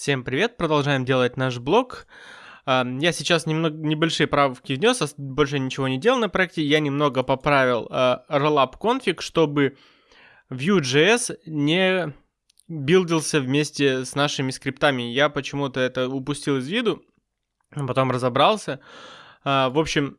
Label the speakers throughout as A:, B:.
A: Всем привет, продолжаем делать наш блог. А, я сейчас немного небольшие правки внес, больше ничего не делал на проекте. Я немного поправил uh, rollup config, чтобы Vue.js не билдился вместе с нашими скриптами. Я почему-то это упустил из виду, потом разобрался. В общем,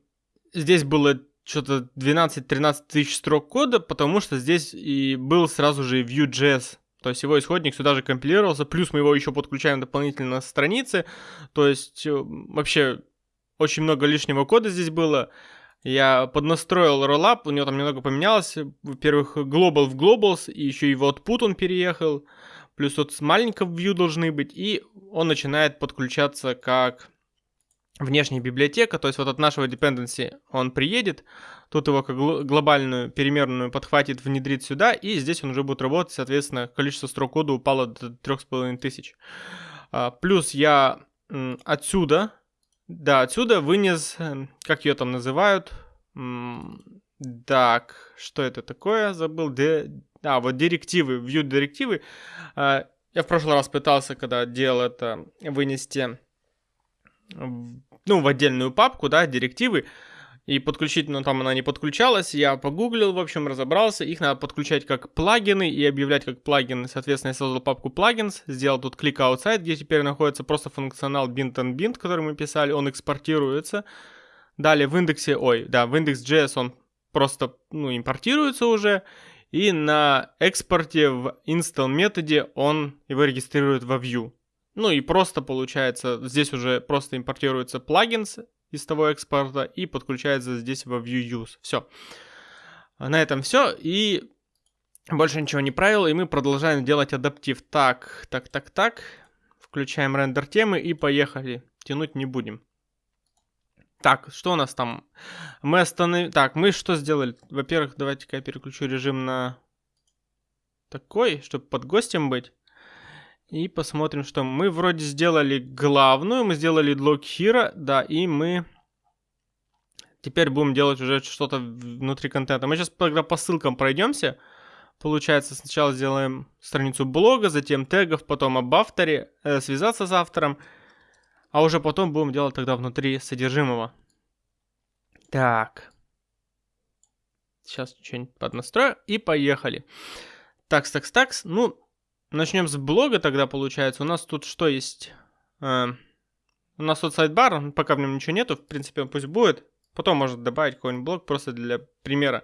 A: здесь было что-то 12-13 тысяч строк кода, потому что здесь и был сразу же Vue.js то есть его исходник сюда же компилировался, плюс мы его еще подключаем дополнительно на странице. То есть э, вообще очень много лишнего кода здесь было. Я поднастроил роллап, у него там немного поменялось. Во-первых, global в globals, и еще в output он переехал. Плюс вот с маленького view должны быть, и он начинает подключаться как внешняя библиотека, то есть вот от нашего dependency он приедет, тут его как глобальную переменную подхватит, внедрит сюда, и здесь он уже будет работать, соответственно, количество строк кода упало до 3500. А, плюс я отсюда, да, отсюда вынес, эм, как ее там называют, так, что это такое, забыл, Д... а, вот директивы, view директивы. А, я в прошлый раз пытался, когда делал это, вынести ну, в отдельную папку, да, директивы, и подключить, но ну, там она не подключалась, я погуглил, в общем, разобрался, их надо подключать как плагины и объявлять как плагины, соответственно, я создал папку pлагins, сделал тут клик outside, где теперь находится просто функционал bint and bint, который мы писали, он экспортируется, далее в индексе, ой, да, в index.js он просто, ну, импортируется уже, и на экспорте в install методе он его регистрирует во view. Ну и просто получается, здесь уже просто импортируется плагинс из того экспорта и подключается здесь во view use. Все. На этом все. И больше ничего не правил. И мы продолжаем делать адаптив. Так, так, так, так. Включаем рендер темы и поехали. Тянуть не будем. Так, что у нас там? Мы остановили... Так, мы что сделали? Во-первых, давайте-ка я переключу режим на такой, чтобы под гостем быть. И посмотрим, что мы вроде сделали главную, мы сделали лог hero, да, и мы теперь будем делать уже что-то внутри контента. Мы сейчас тогда по ссылкам пройдемся. Получается, сначала сделаем страницу блога, затем тегов, потом об авторе, э, связаться с автором, а уже потом будем делать тогда внутри содержимого. Так. Сейчас что-нибудь поднастрою и поехали. Такс, такс, такс. Ну, Начнем с блога тогда, получается. У нас тут что есть? Э, у нас тут сайдбар, пока в нем ничего нету, в принципе, пусть будет. Потом может добавить какой-нибудь блог просто для примера.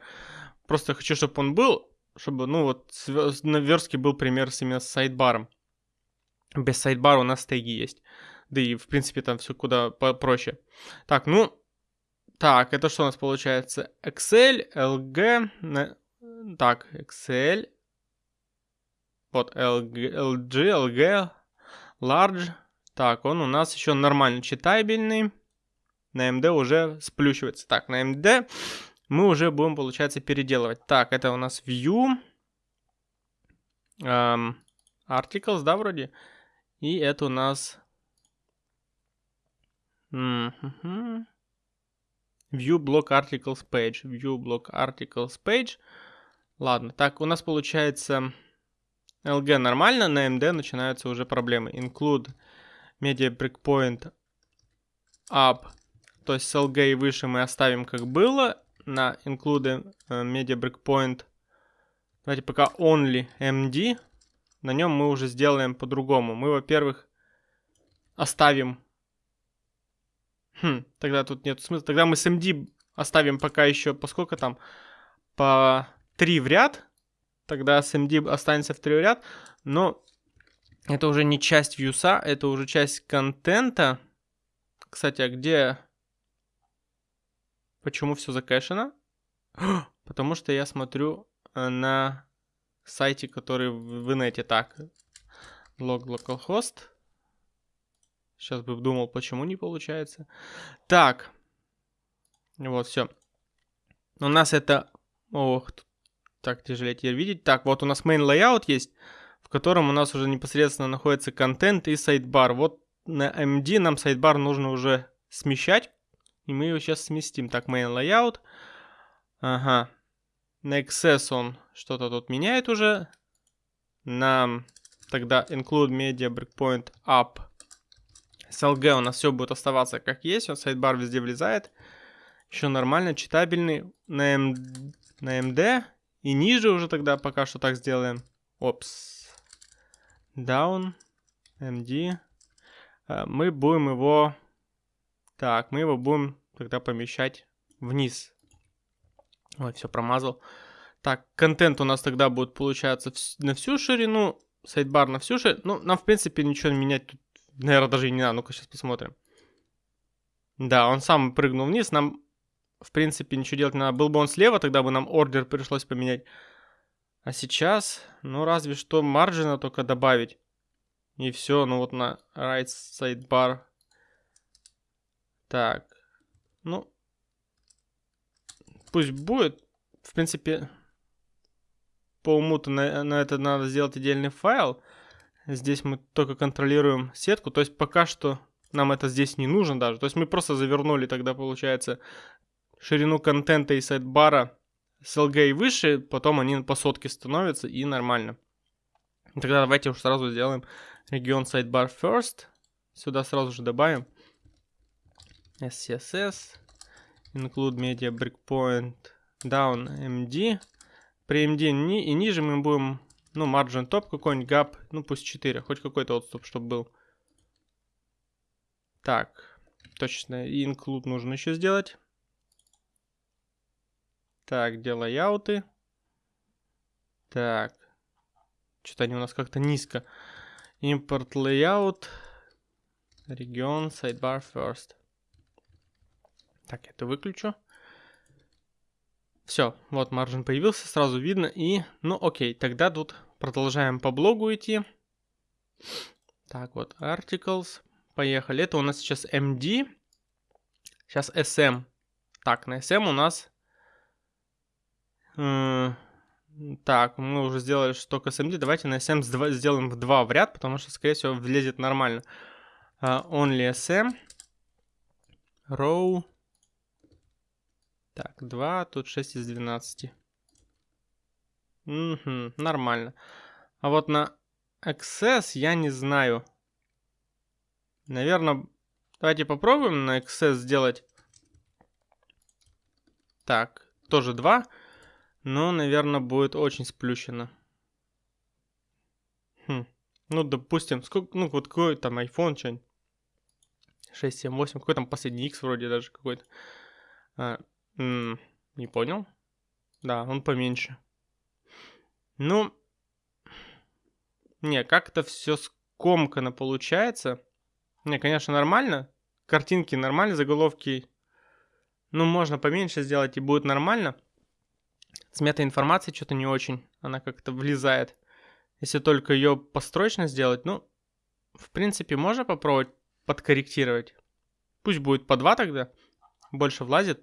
A: Просто хочу, чтобы он был, чтобы, ну вот, на верстке был пример именно с сайдбаром. Без сайдбара у нас теги есть. Да и, в принципе, там все куда проще. Так, ну, так, это что у нас получается? Excel, LG, так, Excel, вот LG, LG, LG, Large. Так, он у нас еще нормально читабельный. На MD уже сплющивается. Так, на MD мы уже будем, получается, переделывать. Так, это у нас View. Um, articles, да, вроде? И это у нас... View block articles page. View block articles page. Ладно, так, у нас получается... LG нормально, на MD начинаются уже проблемы. Include media breakpoint up, то есть с LG и выше мы оставим как было. На include э, media breakpoint, давайте пока only MD, на нем мы уже сделаем по-другому. Мы, во-первых, оставим... Хм, тогда тут нет смысла. Тогда мы с MD оставим пока еще, поскольку там, по 3 в ряд, тогда SMD останется в ряд, но это уже не часть вьюса, это уже часть контента. Кстати, а где... Почему все закэшено? Потому что я смотрю э, на сайте, который в инете. Так, log localhost. Сейчас бы думал, почему не получается. Так, вот, все. У нас это... Ох, тут так тяжелее теперь видеть. Так, вот у нас main layout есть, в котором у нас уже непосредственно находится контент и сайдбар. Вот на MD нам сайдбар нужно уже смещать, и мы его сейчас сместим. Так, main layout. Ага. На XS он что-то тут меняет уже. На тогда include media breakpoint up. С LG у нас все будет оставаться как есть, он сайдбар везде влезает. Еще нормально, читабельный на, M... на MD. И ниже уже тогда пока что так сделаем. Опс. Down. MD. А, мы будем его... Так, мы его будем тогда помещать вниз. Ой, все промазал. Так, контент у нас тогда будет получаться на всю ширину. Сайдбар на всю ширину. Ну, нам, в принципе, ничего менять тут, наверное, даже и не надо. Ну-ка, сейчас посмотрим. Да, он сам прыгнул вниз. Нам, в принципе, ничего делать не надо. Был бы он слева, тогда бы нам ордер пришлось поменять. А сейчас, ну, разве что маржина только добавить. И все, ну вот на right sidebar. Так, ну, пусть будет. В принципе, по уму-то на, на это надо сделать отдельный файл. Здесь мы только контролируем сетку. То есть пока что нам это здесь не нужно даже. То есть мы просто завернули тогда, получается, ширину контента и сайдбара с LG и выше. Потом они по сотке становятся и нормально. Тогда давайте уж сразу сделаем регион sidebar first. Сюда сразу же добавим SCSS include media breakpoint down MD. При MD ни, и ниже мы будем, ну, margin top какой-нибудь, gap, ну, пусть 4, хоть какой-то отступ, чтобы был. Так, точно, include нужно еще сделать. Так, где лайауты? Так, что-то они у нас как-то низко. Import layout, регион, sidebar first. Так, это выключу. Все, вот маржин появился, сразу видно. И, ну окей, тогда тут продолжаем по блогу идти. Так, вот, articles. Поехали. Это у нас сейчас MD. Сейчас SM. Так, на SM у нас... Э, так, мы уже сделали только SMD. Давайте на SM сделаем в 2 в ряд, потому что, скорее всего, влезет нормально. Uh, only SM. Row. Так, 2, тут 6 из 12. Угу, нормально. А вот на XS я не знаю. Наверное, давайте попробуем на XS сделать. Так, тоже 2. Но, наверное, будет очень сплющено. Хм. Ну, допустим, сколько, ну, вот какой там iPhone, что-нибудь. 6, 7, 8, какой там последний X вроде даже какой-то. А, М не понял. Да, он поменьше. Ну, не, как-то все скомкано получается. Не, конечно, нормально. Картинки нормально, заголовки. Ну, можно поменьше сделать и будет нормально. С метаинформацией что-то не очень. Она как-то влезает. Если только ее построчно сделать, ну, в принципе, можно попробовать подкорректировать. Пусть будет по 2 тогда. Больше влазит.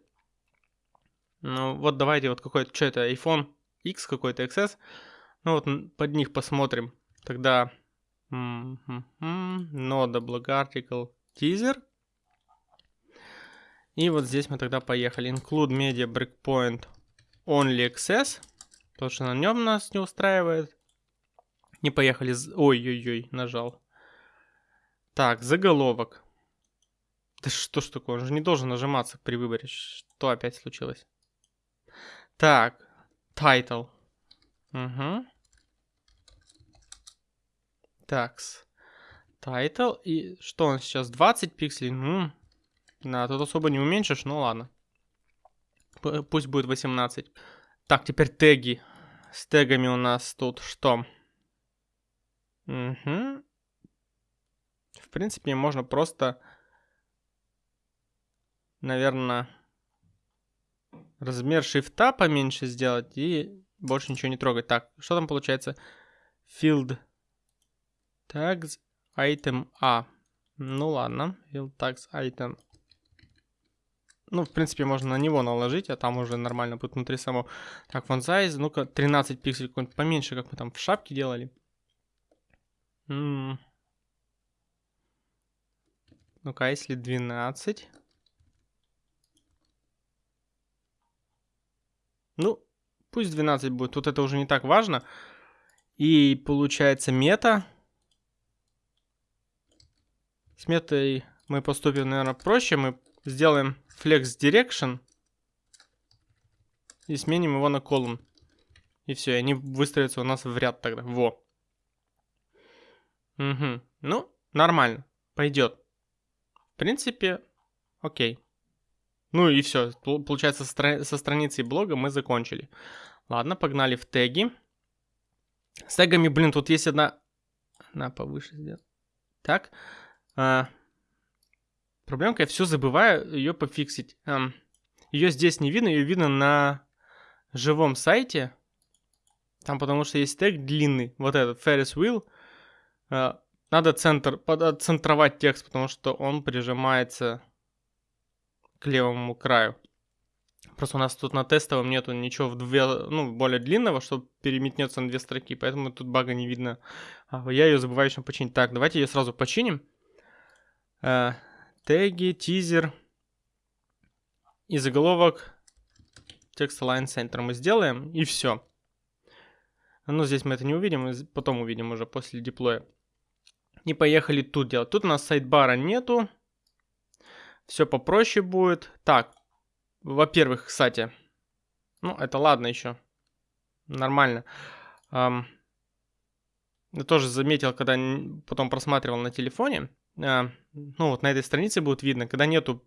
A: Ну вот давайте вот какой-то, что это, iPhone X какой-то XS. Ну вот под них посмотрим. Тогда нода, blog article, teaser. И вот здесь мы тогда поехали. Include media breakpoint only access. То, что на нем нас не устраивает. Не поехали. Ой-ой-ой, нажал. Так, заголовок. Да что ж такое? Он же не должен нажиматься при выборе. Что опять случилось? Так, title. Угу. Такс. Title. И что он сейчас? 20 пикселей? Ну, да, тут особо не уменьшишь, ну ладно. Пусть будет 18. Так, теперь теги. С тегами у нас тут что? Угу. В принципе, можно просто, наверное размер шрифта поменьше сделать и больше ничего не трогать. Так, что там получается? Field tags item A. Ну ладно, field tags item. Ну, в принципе, можно на него наложить, а там уже нормально будет внутри само. Так, font size, ну-ка, 13 пикселей, какой-нибудь поменьше, как мы там в шапке делали. Ну-ка, если 12? Ну, пусть 12 будет. Тут это уже не так важно. И получается мета. С метой мы поступим, наверное, проще. Мы сделаем flex direction и сменим его на column. И все, они выстроятся у нас в ряд тогда. Во. Угу. Ну, нормально. Пойдет. В принципе, окей. Ну и все. Получается, со страницей блога мы закончили. Ладно, погнали в теги. С тегами, блин, тут есть одна... На, повыше сделать. Так. А... Проблемка, я все забываю ее пофиксить. Эм, ее здесь не видно, ее видно на живом сайте. Там потому что есть тег длинный, вот этот, Ferris Wheel. Э, надо центр, центровать текст, потому что он прижимается к левому краю. Просто у нас тут на тестовом нету ничего в две, ну, более длинного, что переметнется на две строки, поэтому тут бага не видно. А, я ее забываю еще починить. Так, давайте ее сразу починим. Теги, тизер и заголовок текст align center мы сделаем, и все. Ну, здесь мы это не увидим, потом увидим уже после деплоя. И поехали тут делать. Тут у нас сайдбара нету. Все попроще будет. Так, во-первых, кстати, ну, это ладно еще. Нормально. Я тоже заметил, когда потом просматривал на телефоне. Uh, ну, вот на этой странице будет видно, когда нету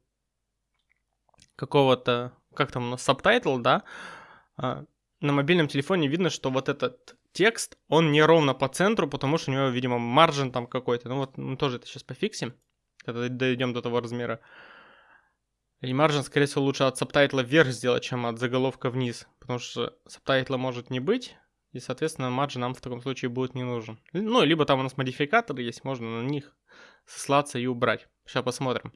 A: какого-то, как там у да, э, на мобильном телефоне видно, что вот этот текст, он не ровно по центру, потому что у него, видимо, margin там какой-то. Ну вот мы тоже это сейчас пофиксим, когда дойдем до того размера. И margin, скорее всего, лучше от subtitle а вверх сделать, чем от заголовка вниз, потому что subtitle а может не быть, и, соответственно, margin нам в таком случае будет не нужен. Ну, либо там у нас модификаторы есть, можно на них сослаться и убрать. Сейчас посмотрим.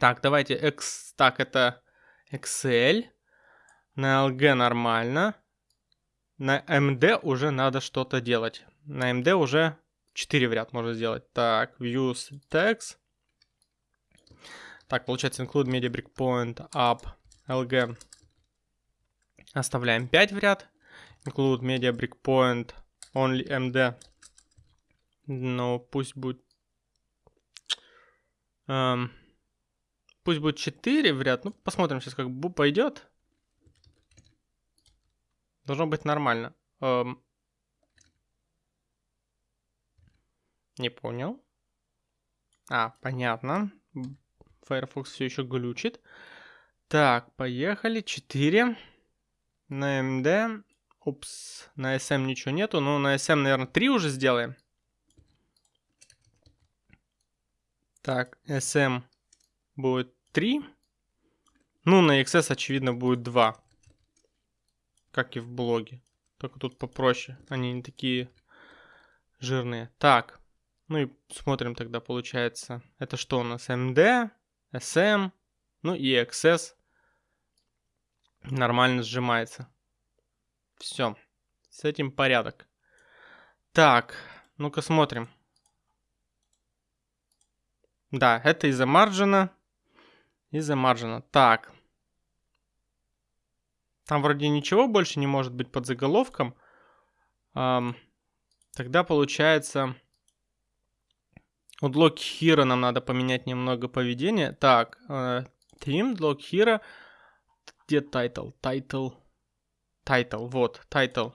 A: Так, давайте, X, так, это Excel. На LG нормально. На MD уже надо что-то делать. На MD уже 4 в ряд можно сделать. Так, views text. Так, получается include media breakpoint up LG. Оставляем 5 в ряд. Include media breakpoint only MD. Ну, пусть будет... Эм, пусть будет 4 в ряд. Ну, посмотрим сейчас, как пойдет. Должно быть нормально. Эм... Не понял. А, понятно. Firefox все еще глючит. Так, поехали. 4. На MD. Упс, на SM ничего нету. Ну, на SM, наверное, 3 уже сделаем. Так, SM будет 3. Ну, на XS, очевидно, будет 2 как и в блоге. Только тут попроще, они не такие жирные. Так, ну и смотрим тогда, получается, это что у нас? MD, SM, ну и XS нормально сжимается. Все, с этим порядок. Так, ну-ка смотрим. Да, это из-за маржина. Из-за маржина. Так, там вроде ничего больше не может быть под заголовком. Эм, тогда получается... У Block Hero нам надо поменять немного поведение. Так, э, Theme, Block Hero. Где title? Title. Title, вот, title.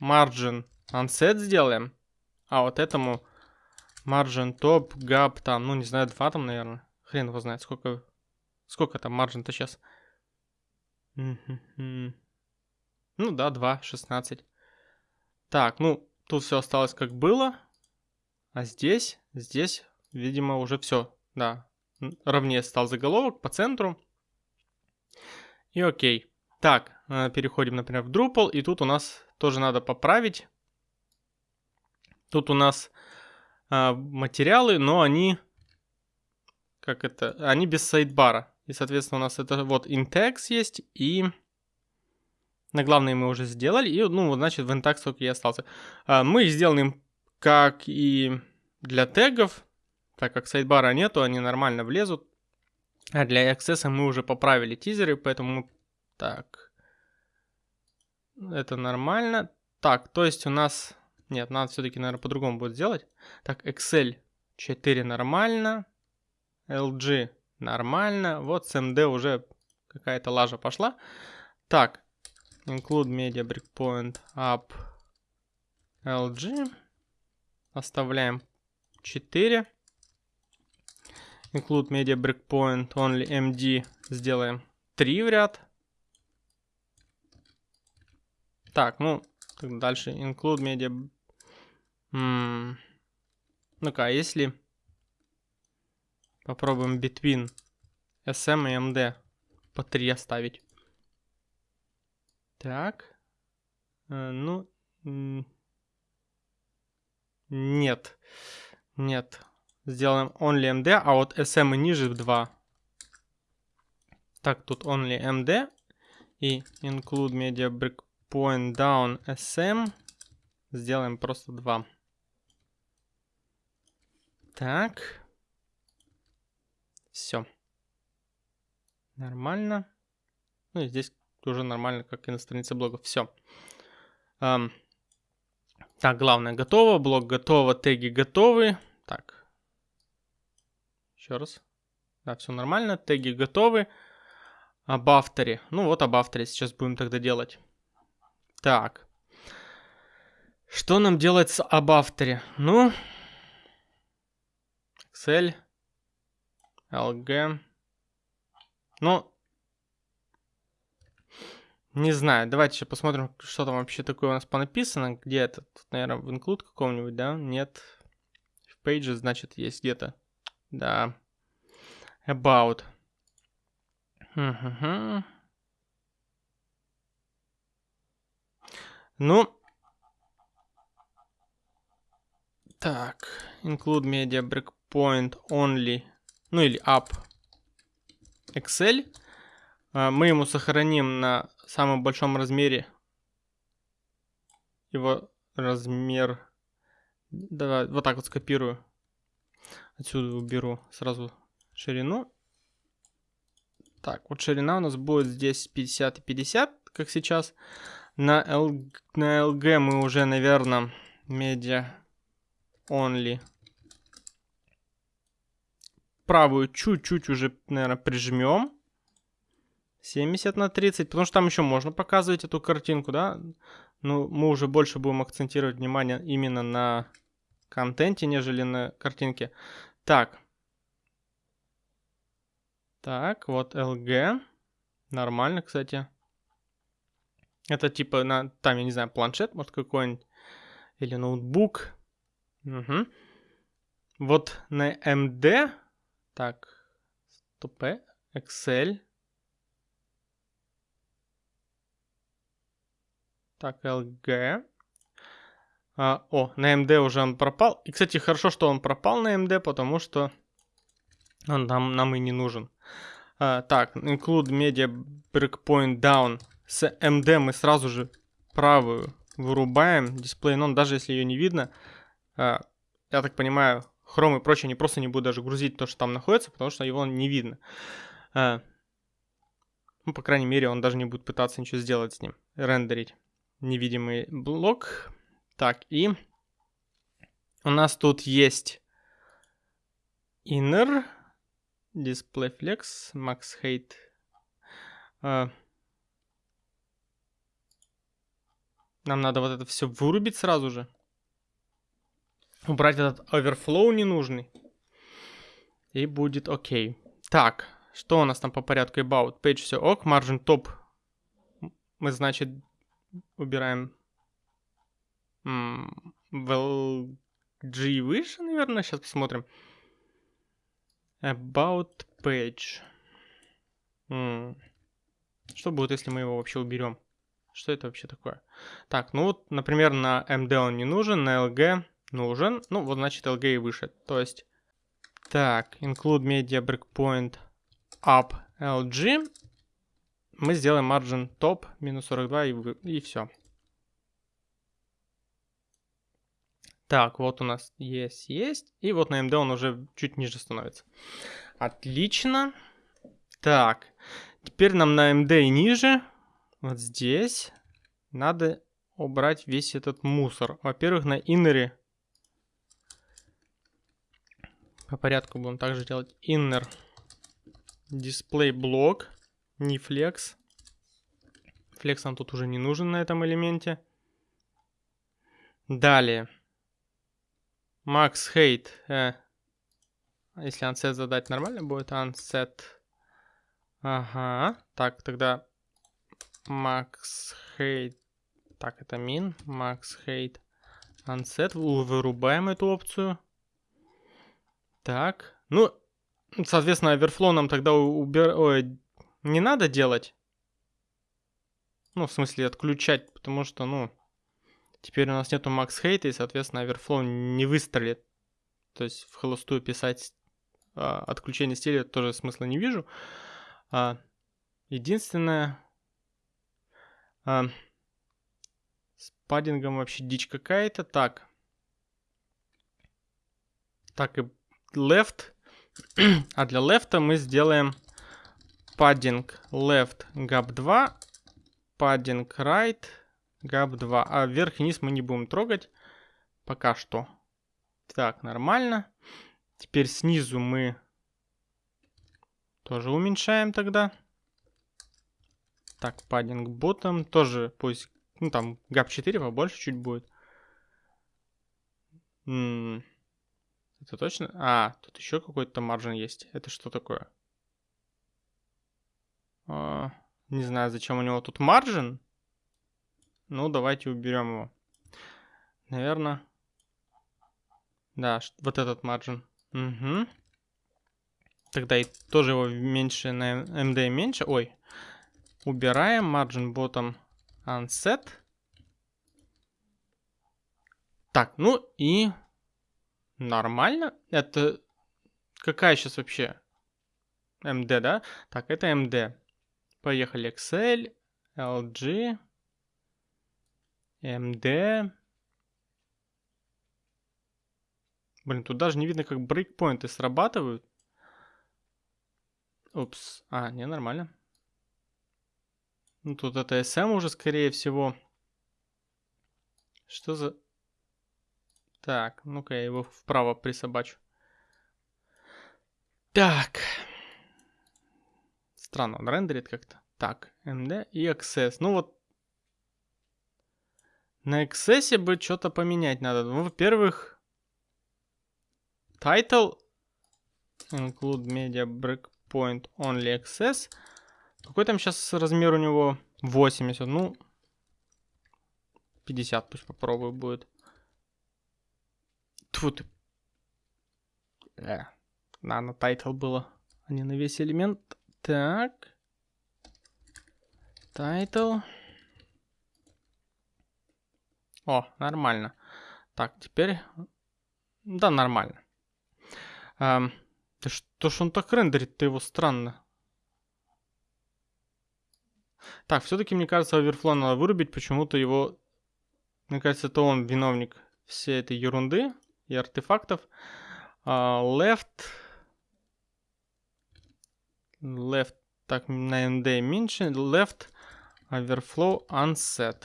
A: Margin Unset сделаем. А вот этому Margin Top, Gap там, ну не знаю, 2 там, наверное. Хрен его знает, сколько, сколько там маржин-то сейчас. Ну да, 2, 16. Так, ну, тут все осталось как было. А здесь, здесь, видимо, уже все, да, ровнее стал заголовок по центру. И окей. Так, э, переходим, например, в Drupal, и тут у нас тоже надо поправить. Тут у нас а, материалы, но они, как это, они без сайдбара. И, соответственно, у нас это вот intax есть, и на главные мы уже сделали, и, ну, значит, в intax только и остался. А, мы сделаем как и для тегов, так как сайдбара нету, они нормально влезут. А для access мы уже поправили тизеры, поэтому... Так. Это нормально. Так, то есть у нас... Нет, надо все-таки, наверное, по-другому будет сделать. Так, Excel. 4 нормально. LG нормально. Вот с MD уже какая-то лажа пошла. Так, include media breakpoint up LG. Оставляем 4. Include media breakpoint only MD сделаем 3 в ряд. Так, ну, дальше include media... Ну-ка, а если попробуем between SM и MD по 3 оставить. Так. Э, ну, нет. Нет. Сделаем only MD, а вот SM и ниже в 2. Так, тут only MD и include media breakpoint down SM. Сделаем просто 2. Так. Все. Нормально. Ну и здесь уже нормально, как и на странице блога. Все. Um, так, главное готово, блок готово, теги готовы. Так. Еще раз. Да, все нормально, теги готовы. Об авторе. Ну вот об авторе сейчас будем тогда делать. Так. Что нам делать с об авторе? Ну, Excel, LG. Ну, не знаю, давайте еще посмотрим, что там вообще такое у нас понаписано. Где это? Тут, наверное, в include каком-нибудь, да? Нет. В pages, значит, есть где-то. Да. About. Угу. Ну. Так. Include media breakpoint only. Ну или up. Excel. А, мы ему сохраним на самом большом размере его размер. Давай, вот так вот скопирую. Отсюда уберу сразу ширину. Так, вот ширина у нас будет здесь 50 и 50, как сейчас. На, L, на LG мы уже, наверное, media only. Правую чуть-чуть уже, наверное, прижмем. 70 на 30, потому что там еще можно показывать эту картинку, да? Ну, мы уже больше будем акцентировать внимание именно на контенте, нежели на картинке. Так. Так, вот LG. Нормально, кстати. Это типа на, там, я не знаю, планшет, может, какой-нибудь. Или ноутбук. Угу. Вот на MD. Так, стопе. Excel. Так, LG. А, о, на MD уже он пропал. И, кстати, хорошо, что он пропал на MD, потому что он нам, нам и не нужен. А, так, include media breakpoint down. С MD мы сразу же правую вырубаем. Дисплей non, даже если ее не видно. А, я так понимаю, Chrome и прочее не просто не буду даже грузить то, что там находится, потому что его не видно. А, ну, по крайней мере, он даже не будет пытаться ничего сделать с ним, рендерить невидимый блок. Так, и у нас тут есть inner, display flex, max height. А, нам надо вот это все вырубить сразу же. Убрать этот overflow ненужный. И будет окей. Так, что у нас там по порядку? About page все ок. Margin top. Мы, значит, убираем в LG выше, наверное. Сейчас посмотрим. About page. Что будет, если мы его вообще уберем? Что это вообще такое? Так, ну вот, например, на MD он не нужен, на LG нужен. Ну, вот значит LG и выше. То есть, так, include media breakpoint up LG мы сделаем margin top минус 42 и, и все. Так, вот у нас есть, есть. И вот на MD он уже чуть ниже становится. Отлично. Так, теперь нам на MD и ниже, вот здесь, надо убрать весь этот мусор. Во-первых, на иннере По порядку будем также делать inner display block, не flex. Flex нам тут уже не нужен на этом элементе. Далее. Max height. Э, если unset задать нормально будет, unset. Ага. Так, тогда max height. Так, это min. Max height. Unset. Вырубаем эту опцию. Так. Ну, соответственно, overflow нам тогда убер... Ой, не надо делать. Ну, в смысле, отключать, потому что, ну, теперь у нас нету max height, и, соответственно, overflow не выстрелит. То есть в холостую писать а, отключение стиля тоже смысла не вижу. А, единственное, а, с паддингом вообще дичь какая-то. Так. Так, и left. а для left мы сделаем padding left gap 2, padding right gap 2. А вверх и низ мы не будем трогать пока что. Так, нормально. Теперь снизу мы тоже уменьшаем тогда. Так, паддинг ботом тоже пусть, ну там gap 4 побольше чуть будет. М -м это точно? А, тут еще какой-то margin есть. Это что такое? А, не знаю, зачем у него тут margin. Ну, давайте уберем его. Наверное. Да, вот этот margin. Угу. Тогда и тоже его меньше на MD меньше. Ой. Убираем margin bottom unset. Так, ну и нормально. Это какая сейчас вообще? MD, да? Так, это MD. Поехали. Excel, LG, MD. Блин, тут даже не видно, как брейкпоинты срабатывают. Упс. А, не, нормально. Ну, тут это SM уже, скорее всего. Что за... Так, ну-ка я его вправо присобачу. Так. Странно, он рендерит как-то. Так, MD и Access. Ну вот, на Access бы что-то поменять надо. Ну, во-первых, title include media breakpoint only access. Какой там сейчас размер у него? 80. Ну, 50 пусть попробую будет. Тьфу ты. Э, на, на title было, а не на весь элемент. Так. Title. О, нормально. Так, теперь... Да, нормально. А, да что ж он так рендерит-то его странно. Так, все-таки, мне кажется, оверфлоу надо вырубить. Почему-то его... Мне кажется, это он виновник всей этой ерунды и артефактов. Uh, left... Left... Так, на ND меньше. Left overflow unset.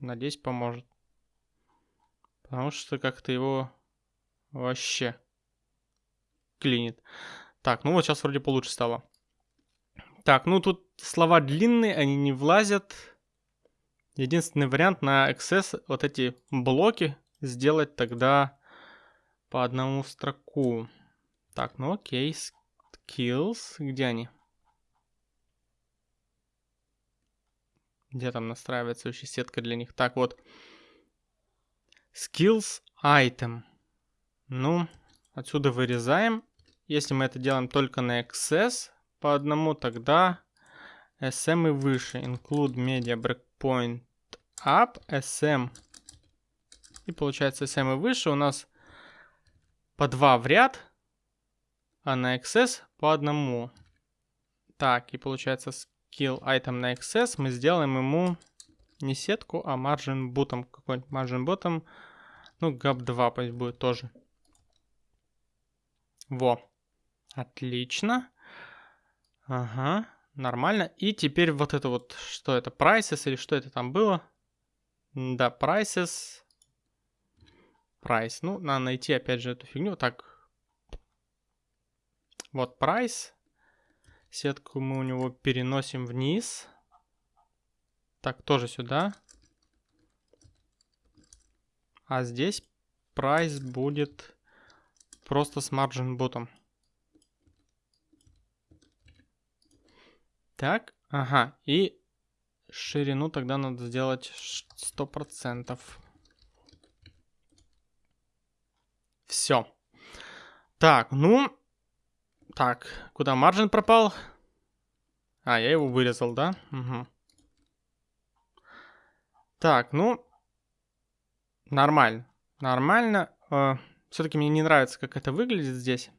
A: Надеюсь, поможет. Потому что как-то его вообще клинит. Так, ну вот сейчас вроде получше стало. Так, ну тут слова длинные, они не влазят. Единственный вариант на XS вот эти блоки сделать тогда по одному строку. Так, ну окей, skills, где они? Где там настраивается вообще сетка для них? Так, вот. Skills item. Ну, отсюда вырезаем. Если мы это делаем только на XS по одному, тогда SM и выше. Include media breakpoint up, SM. И получается SM и выше у нас по два в ряд, а на XS по одному. Так, и получается skill item на XS мы сделаем ему не сетку, а margin bottom. Какой-нибудь margin bottom. Ну, gap 2 пусть будет тоже. Во. Отлично. Ага, нормально. И теперь вот это вот, что это, prices или что это там было? Да, prices. Price. Ну, надо найти опять же эту фигню. Так, Вот прайс. Сетку мы у него переносим вниз. Так, тоже сюда. А здесь прайс будет просто с margin ботом. Так, ага, и ширину тогда надо сделать 100%. Все. Так, ну, так, куда маржин пропал? А, я его вырезал, да? Угу. Так, ну, нормально. Нормально. Э, Все-таки мне не нравится, как это выглядит здесь.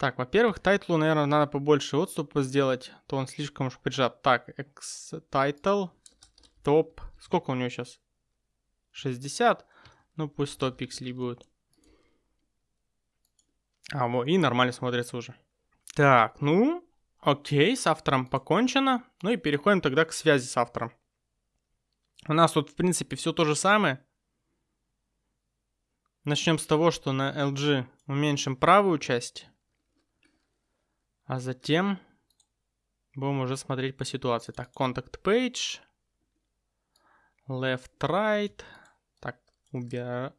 A: Так, во-первых, тайтлу, наверное, надо побольше отступа сделать, то он слишком уж поджат. Так, X title, топ. Сколько у него сейчас? 60? Ну, пусть 100 пикселей будет. А, вот, и нормально смотрится уже. Так, ну, окей, с автором покончено. Ну и переходим тогда к связи с автором. У нас тут, в принципе, все то же самое. Начнем с того, что на LG уменьшим правую часть. А затем будем уже смотреть по ситуации. Так, contact page. Left, right. Так, убираем.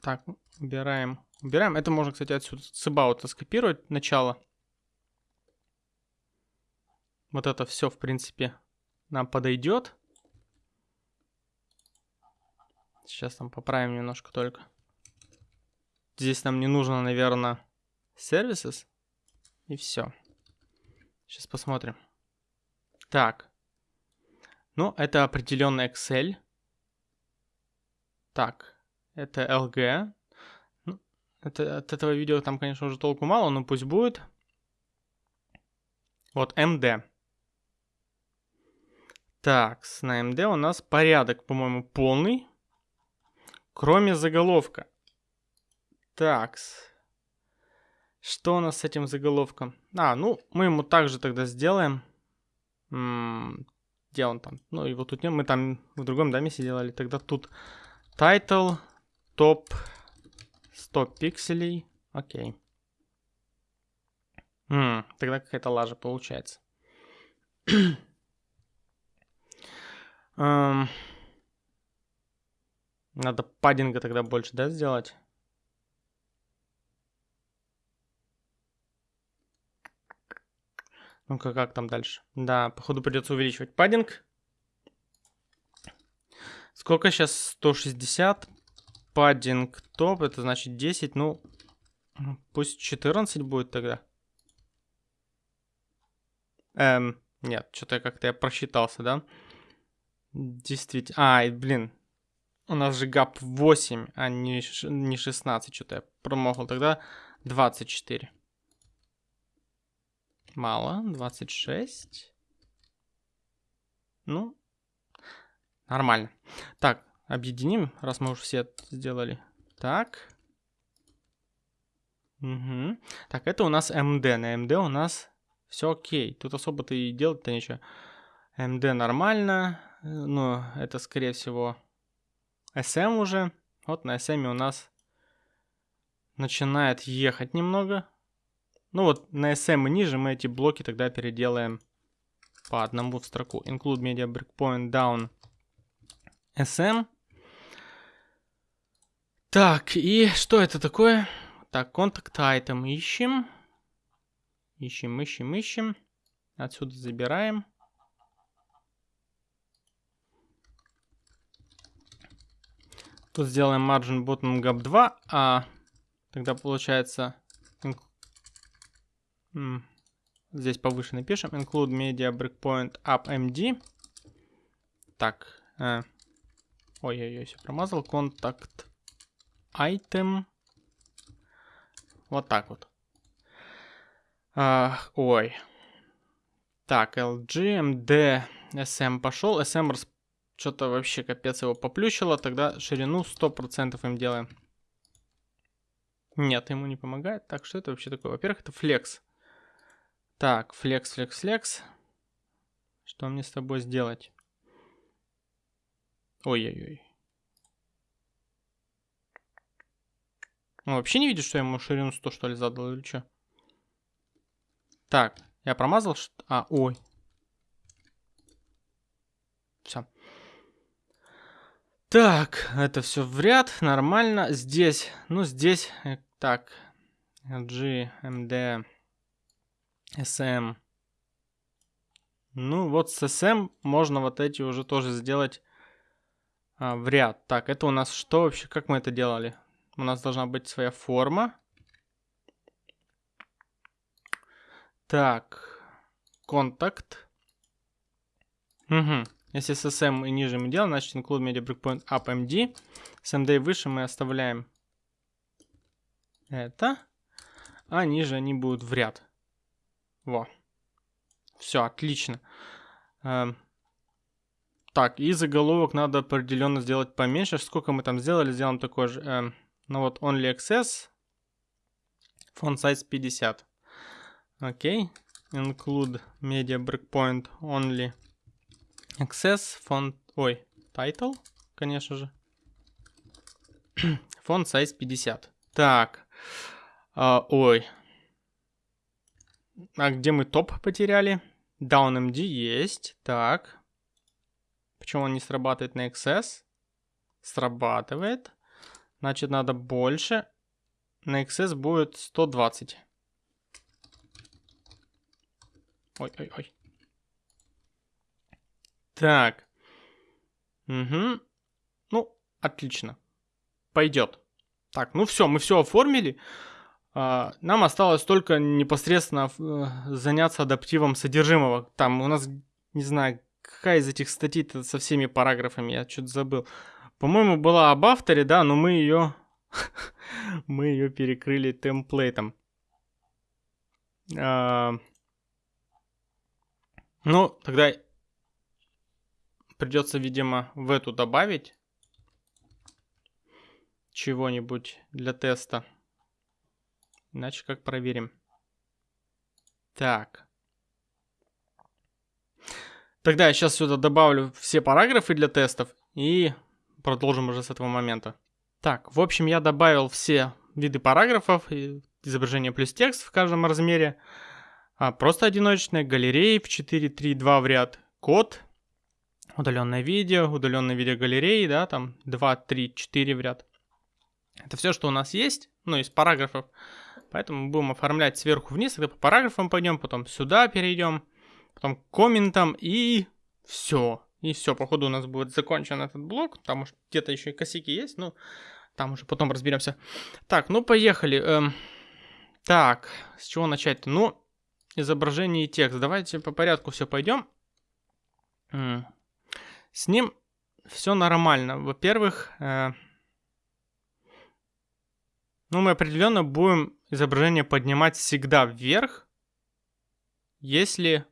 A: Так, убираем Убираем. Это можно, кстати, отсюда с about скопировать начало. Вот это все, в принципе, нам подойдет. Сейчас там поправим немножко только. Здесь нам не нужно, наверное, services. И все. Сейчас посмотрим. Так. Ну, это определенный Excel. Так. Это LG. Это, от этого видео там, конечно, уже толку мало, но пусть будет. Вот MD. Так, на MD у нас порядок, по-моему, полный. Кроме заголовка. Так. Что у нас с этим заголовком? А, ну, мы ему также тогда сделаем. М-м, где он там? Ну, его тут нет. Мы там в другом доме делали. Тогда тут title, топ, 100 пикселей. Окей. М, тогда какая-то лажа получается. um, надо паддинга тогда больше, да, сделать? Ну-ка, как там дальше? Да, походу придется увеличивать паддинг. Сколько сейчас? 160 паддинг топ, это значит 10, ну, пусть 14 будет тогда. Эм, нет, что-то как-то я просчитался, да? Действительно, а, блин, у нас же гап 8, а не, не 16, что-то я промахал, тогда 24. Мало, 26. Ну, нормально. Так, Объединим, раз мы уже все сделали. Так. Угу. Так, это у нас MD. На MD у нас все окей. Тут особо-то и делать-то ничего. MD нормально. Но это, скорее всего, SM уже. Вот на SM у нас начинает ехать немного. Ну вот на SM и ниже мы эти блоки тогда переделаем по одному в строку. Include media breakpoint down SM. Так, и что это такое? Так, контакт item ищем. Ищем, ищем, ищем. Отсюда забираем. Тут сделаем margin bottom gap 2, а тогда получается здесь повыше напишем include media breakpoint up md. Так, э, ой-ой-ой, все промазал. Контакт item. Вот так вот. А, ой. Так, LG, MD, SM пошел. SM что-то вообще капец его поплющило. Тогда ширину 100% им делаем. Нет, ему не помогает. Так, что это вообще такое? Во-первых, это flex. Так, flex, flex, flex. Что мне с тобой сделать? Ой-ой-ой. Он вообще не видит, что я ему ширину 100, что ли, задал или что? Так, я промазал? Что... А, ой. Все. Так, это все в ряд, нормально. Здесь, ну здесь, э, так, G, MD, SM. Ну вот с SM можно вот эти уже тоже сделать а, в ряд. Так, это у нас что вообще, как мы это делали? У нас должна быть своя форма. Так, контакт. Угу. Если с SM и ниже мы делаем, значит include media breakpoint up MD. С MD выше мы оставляем это. А ниже они будут в ряд. Во. Все, отлично. Эм. Так, и заголовок надо определенно сделать поменьше. Сколько мы там сделали? Сделаем такой же. Эм, ну вот, only access. Font size 50. Окей. Include media breakpoint only access. Font... Ой, title, конечно же. Font size 50. Так. А, ой. А где мы топ потеряли? DownMD есть. Так. Почему он не срабатывает на XS? Срабатывает. Значит, надо больше. На XS будет 120. Ой-ой-ой. Так. Угу. Ну, отлично. Пойдет. Так, ну все, мы все оформили. А, нам осталось только непосредственно э, заняться адаптивом содержимого. Там у нас, не знаю, какая из этих статей со всеми параграфами, я что-то забыл. По-моему, была об авторе, да, но мы ее... мы ее перекрыли темплейтом. А, ну, тогда придется, видимо, в эту добавить чего-нибудь для теста. Иначе как проверим? Так. Тогда я сейчас сюда добавлю все параграфы для тестов и продолжим уже с этого момента. Так, в общем, я добавил все виды параграфов, изображение плюс текст в каждом размере, а просто одиночные, галереи в 4, 3, 2 в ряд, код, удаленное видео, удаленное видео галереи, да, там 2, 3, 4 в ряд. Это все, что у нас есть, ну, из параграфов. Поэтому мы будем оформлять сверху вниз, тогда по параграфам пойдем, потом сюда перейдем, потом к комментам и все. И все, походу у нас будет закончен этот блок. Там уж где-то еще и косяки есть, ну, там уже потом разберемся. Так, ну поехали. Эм, так, с чего начать-то? Ну, изображение и текст. Давайте по порядку все пойдем. С ним все нормально. Во-первых, э, ну, мы определенно будем изображение поднимать всегда вверх, если,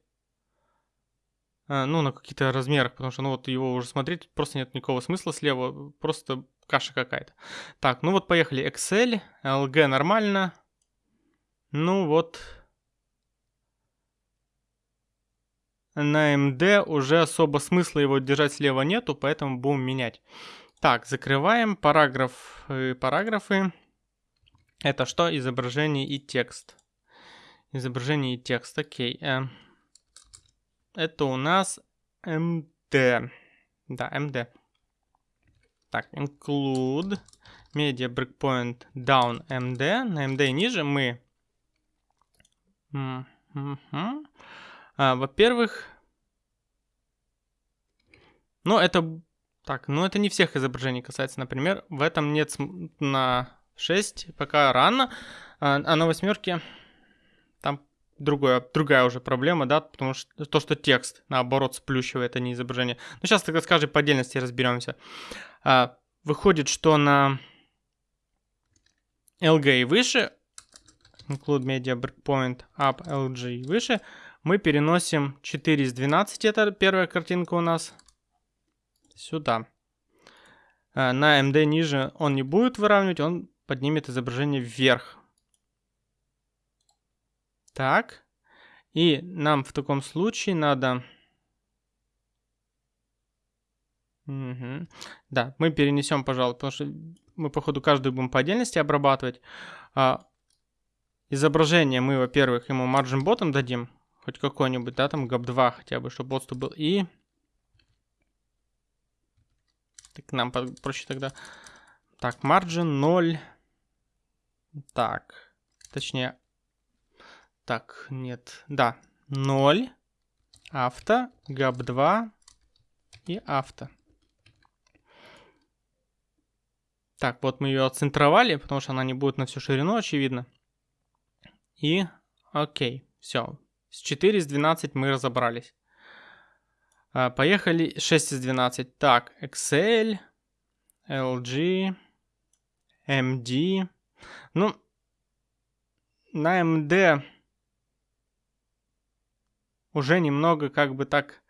A: э, ну, на каких-то размерах, потому что, ну, вот его уже смотреть просто нет никакого смысла слева, просто каша какая-то. Так, ну вот поехали. Excel, LG нормально. Ну вот. На MD уже особо смысла его держать слева нету, поэтому будем менять. Так, закрываем параграф, параграфы. Это что? Изображение и текст. Изображение и текст, окей. Э, это у нас MD. Да, MD. Так, include media breakpoint down MD. На MD ниже мы... А, Во-первых... Ну, это... Так, ну это не всех изображений касается. Например, в этом нет на 6 пока рано, а, а на восьмерке там другое, другая уже проблема, да, потому что то, что текст, наоборот, сплющивает, а не изображение. Ну, сейчас тогда с каждой по отдельности разберемся. А, выходит, что на LG и выше, include media breakpoint up LG и выше, мы переносим 4 из 12, это первая картинка у нас, сюда. А, на MD ниже он не будет выравнивать, он поднимет изображение вверх. Так. И нам в таком случае надо... Угу. Да, мы перенесем, пожалуй, потому что мы, походу, каждую будем по отдельности обрабатывать. А, изображение мы, во-первых, ему margin bottom дадим, хоть какой-нибудь, да, там gap2 хотя бы, чтобы отступ был. И так, нам проще тогда. Так, margin 0. Так, точнее, так, нет, да, 0, авто, gap2 и авто. Так, вот мы ее отцентровали, потому что она не будет на всю ширину, очевидно. И окей, все. С 4 из 12 мы разобрались. А, поехали 6 из 12. Так, Excel, LG, MD. Ну, на MD уже немного как бы так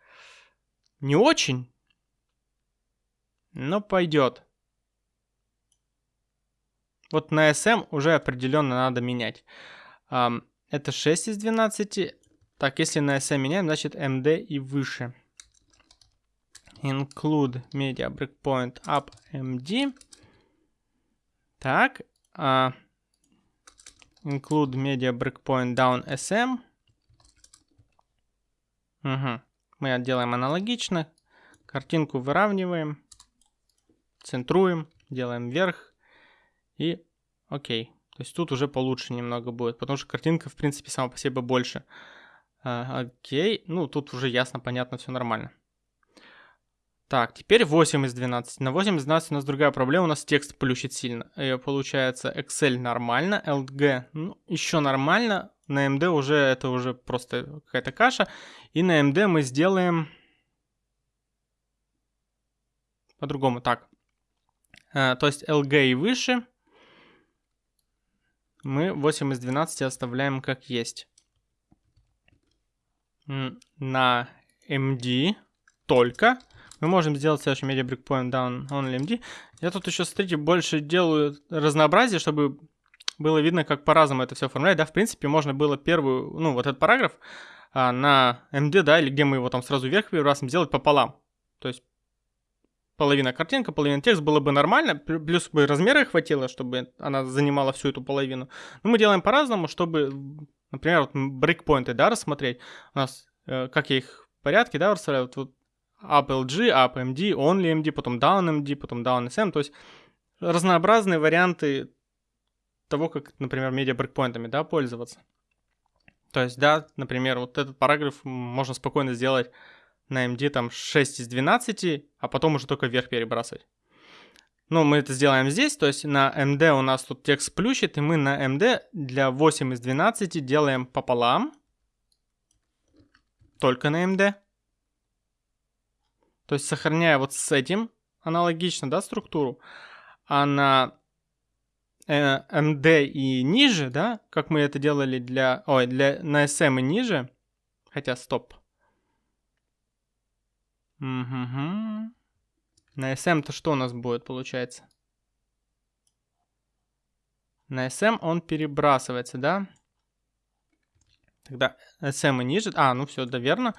A: не очень, но пойдет. Вот на SM уже определенно надо менять. Это 6 из 12. Так, если на SM меняем, значит MD и выше. Include media breakpoint up MD. Так. Uh, include media breakpoint down SM. Угу. Мы делаем аналогично. Картинку выравниваем. Центруем. Делаем вверх. И окей. То есть тут уже получше немного будет, потому что картинка, в принципе, сама по себе больше. А, окей. Ну, тут уже ясно, понятно, все нормально. Так, теперь 8 из 12. На 8 из 12 у нас другая проблема, у нас текст плющит сильно. И получается Excel нормально, LG ну, еще нормально, на MD уже это уже просто какая-то каша. И на MD мы сделаем по-другому. Так, а, то есть LG и выше мы 8 из 12 оставляем как есть. На MD только мы можем сделать следующий media breakpoint down only MD. Я тут еще, смотрите, больше делаю разнообразие, чтобы было видно, как по-разному это все оформлять. Да, в принципе, можно было первую, ну, вот этот параграф а, на MD, да, или где мы его там сразу вверх перебрасываем, сделать пополам. То есть половина картинка, половина текст, было бы нормально, плюс бы размера хватило, чтобы она занимала всю эту половину. Но мы делаем по-разному, чтобы, например, вот брейкпоинты, да, рассмотреть. У нас, э, как я их в порядке, да, расставляю, вот, вот up LG, up MD, only MD, потом down MD, потом down SM, то есть разнообразные варианты того, как, например, медиа брейкпоинтами, да, пользоваться. То есть, да, например, вот этот параграф можно спокойно сделать на MD там 6 из 12, а потом уже только вверх перебрасывать. Ну, мы это сделаем здесь, то есть на MD у нас тут текст плющит, и мы на MD для 8 из 12 делаем пополам. Только на MD. То есть сохраняя вот с этим аналогично, да, структуру. А на MD и ниже, да, как мы это делали для, ой, для, на SM и ниже, хотя, стоп, Угу. На SM-то что у нас будет, получается? На SM он перебрасывается, да? Тогда SM и ниже. А, ну все, да, верно.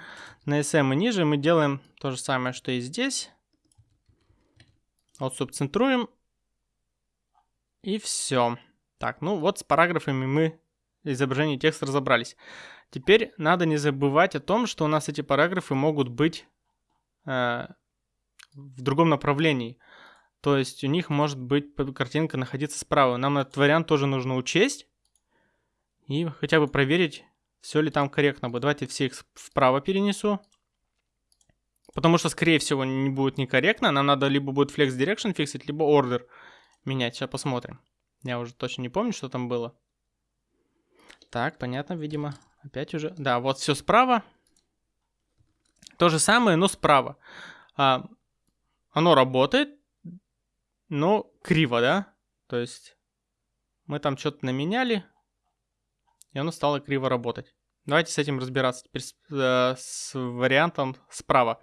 A: На SM и ниже мы делаем то же самое, что и здесь. Вот субцентруем. И все. Так, ну вот с параграфами мы изображение текста разобрались. Теперь надо не забывать о том, что у нас эти параграфы могут быть Э, в другом направлении. То есть у них может быть картинка находиться справа. Нам этот вариант тоже нужно учесть и хотя бы проверить, все ли там корректно будет. Давайте все их вправо перенесу. Потому что, скорее всего, не будет некорректно. Нам надо либо будет flex direction фиксить, либо order менять. Сейчас посмотрим. Я уже точно не помню, что там было. Так, понятно, видимо. Опять уже. Да, вот все справа. То же самое, но справа. А, оно работает, но криво, да? То есть мы там что-то наменяли, и оно стало криво работать. Давайте с этим разбираться теперь с, э, с вариантом справа.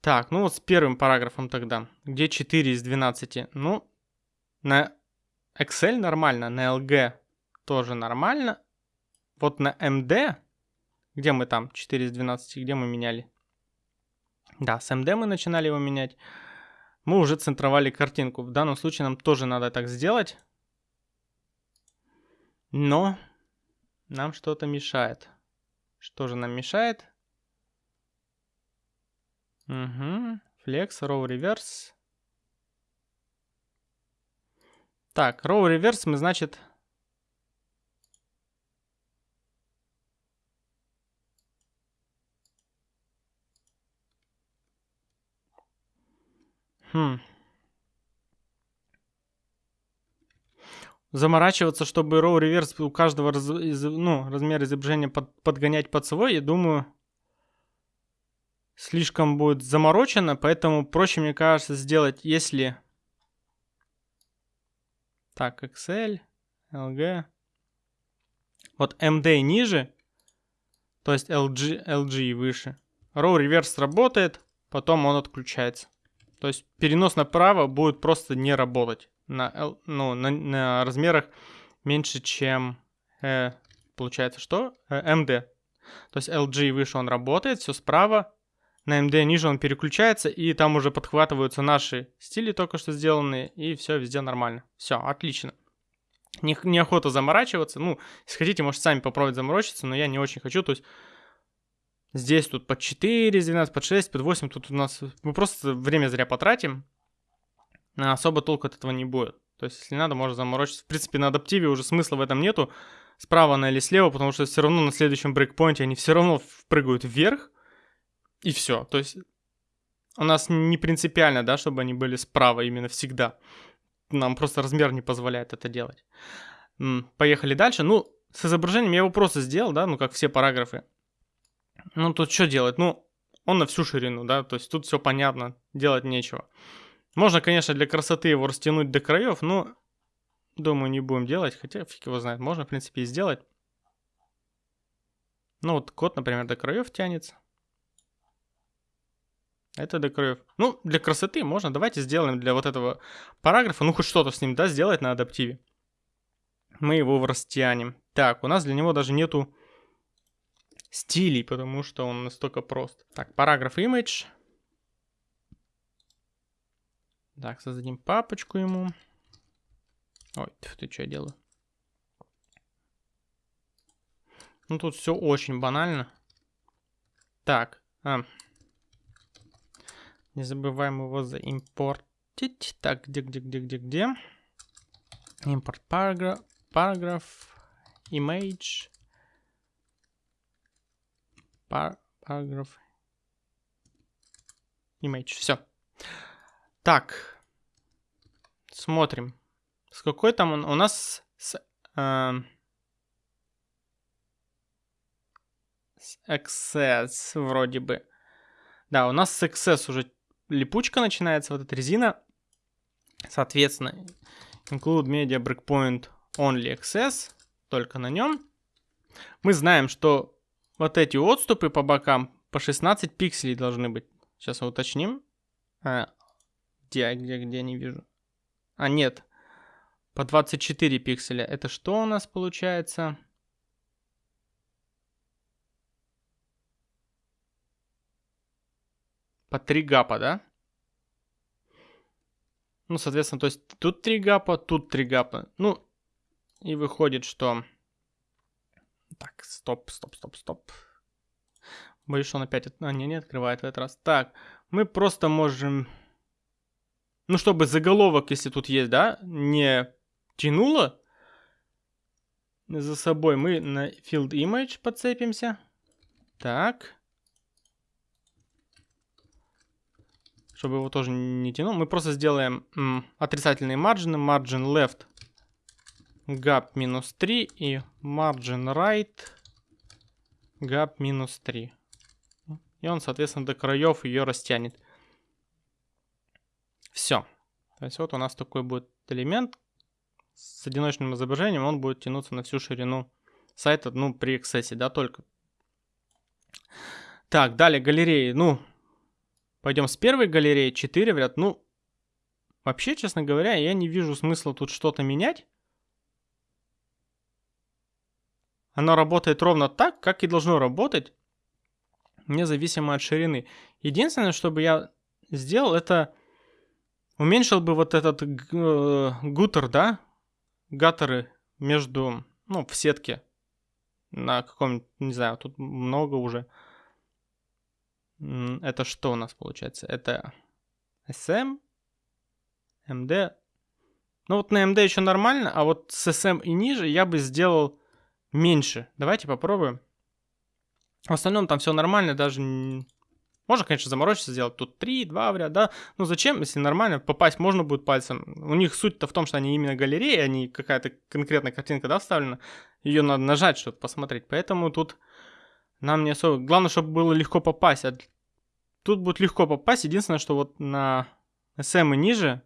A: Так, ну вот с первым параграфом тогда. Где 4 из 12? Ну, на Excel нормально, на LG тоже нормально. Вот на MD, где мы там 4 из 12, где мы меняли? Да, с MD мы начинали его менять. мы уже центровали картинку. В данном случае нам тоже надо так сделать. Но нам что-то мешает. Что же нам мешает? Угу. Flex, Row Reverse. Так, Row Reverse мы, значит... Хм. Заморачиваться, чтобы Row Reverse у каждого раз, из, ну, размер изображения под, подгонять под свой, я думаю, слишком будет заморочено, поэтому проще, мне кажется, сделать, если так, Excel, LG. Вот MD ниже, то есть LG, LG выше. Row reverse работает, потом он отключается. То есть перенос направо будет просто не работать на, ну, на, на размерах меньше, чем э, получается что? Э, MD. То есть LG выше он работает, все справа. На MD ниже он переключается, и там уже подхватываются наши стили только что сделанные, и все везде нормально. Все, отлично. Не, неохота заморачиваться. Ну, если хотите, можете сами попробовать заморочиться, но я не очень хочу. То есть здесь тут под 4 12, под 6, под 8. Тут у нас мы просто время зря потратим. А особо толку от этого не будет. То есть, если надо, можно заморочиться. В принципе, на адаптиве уже смысла в этом нету. Справа она или слева, потому что все равно на следующем брейкпоинте они все равно впрыгают вверх. И все. То есть у нас не принципиально, да, чтобы они были справа именно всегда. Нам просто размер не позволяет это делать. Поехали дальше. Ну, с изображением я его просто сделал, да, ну, как все параграфы. Ну, тут что делать? Ну, он на всю ширину, да, то есть тут все понятно, делать нечего. Можно, конечно, для красоты его растянуть до краев, но думаю, не будем делать, хотя фиг его знает, можно, в принципе, и сделать. Ну, вот код, например, до краев тянется. Это до краев. Ну, для красоты можно. Давайте сделаем для вот этого параграфа, ну, хоть что-то с ним, да, сделать на адаптиве. Мы его растянем. Так, у нас для него даже нету стилей, потому что он настолько прост. Так, параграф image. Так, создадим папочку ему. Ой, ты что я делаю? Ну, тут все очень банально. Так, а, не забываем его заимпортить. Так, где, где, где, где, где? Импорт параграф, параграф, image, пар, параграф, image. Все. Так, смотрим. С какой там он? У нас с, э, с access вроде бы. Да, у нас с access уже липучка начинается, вот эта резина. Соответственно, include media breakpoint only access, только на нем. Мы знаем, что вот эти отступы по бокам по 16 пикселей должны быть. Сейчас уточним. А, где, где, где, не вижу. А, нет. По 24 пикселя. Это что у нас получается? по 3 гапа, да? Ну, соответственно, то есть тут 3 гапа, тут 3 гапа. Ну, и выходит, что... Так, стоп, стоп, стоп, стоп. Боюсь, что он опять... А, не, не открывает в этот раз. Так, мы просто можем... Ну, чтобы заголовок, если тут есть, да, не тянуло за собой, мы на field image подцепимся. Так. чтобы его тоже не тянул. Мы просто сделаем м, отрицательные маржины. Margin left gap минус 3 и margin right gap минус 3. И он, соответственно, до краев ее растянет. Все. То есть вот у нас такой будет элемент с одиночным изображением. Он будет тянуться на всю ширину сайта, ну, при эксессе, да, только. Так, далее галереи. Ну, Пойдем с первой галереи. 4 в ряд. Ну, вообще, честно говоря, я не вижу смысла тут что-то менять. Оно работает ровно так, как и должно работать, независимо от ширины. Единственное, что бы я сделал, это уменьшил бы вот этот э, гутер, да, гаттеры между, ну, в сетке на каком не знаю, тут много уже. Это что у нас получается? Это SM, MD. Ну вот на MD еще нормально, а вот с SM и ниже я бы сделал меньше. Давайте попробуем. В остальном там все нормально, даже... Можно, конечно, заморочиться, сделать тут 3, 2 в ряд, да. Но зачем, если нормально, попасть можно будет пальцем. У них суть-то в том, что они именно галереи, а не какая-то конкретная картинка, да, вставлена. Ее надо нажать, чтобы посмотреть. Поэтому тут нам не особо... Главное, чтобы было легко попасть. А тут будет легко попасть. Единственное, что вот на SM и ниже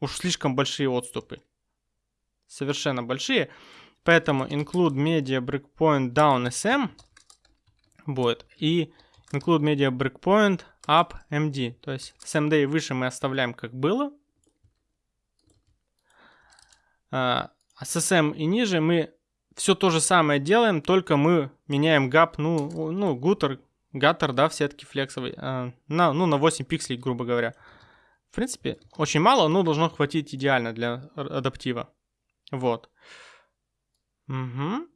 A: уж слишком большие отступы. Совершенно большие. Поэтому include media breakpoint down SM будет. И include media breakpoint up md. То есть с md выше мы оставляем как было. А с sm и ниже мы все то же самое делаем, только мы меняем gap, ну, ну, гутер, гаттер, да, в сетке флексовой, а, на, ну, на 8 пикселей, грубо говоря. В принципе, очень мало, но должно хватить идеально для адаптива. Вот. Угу.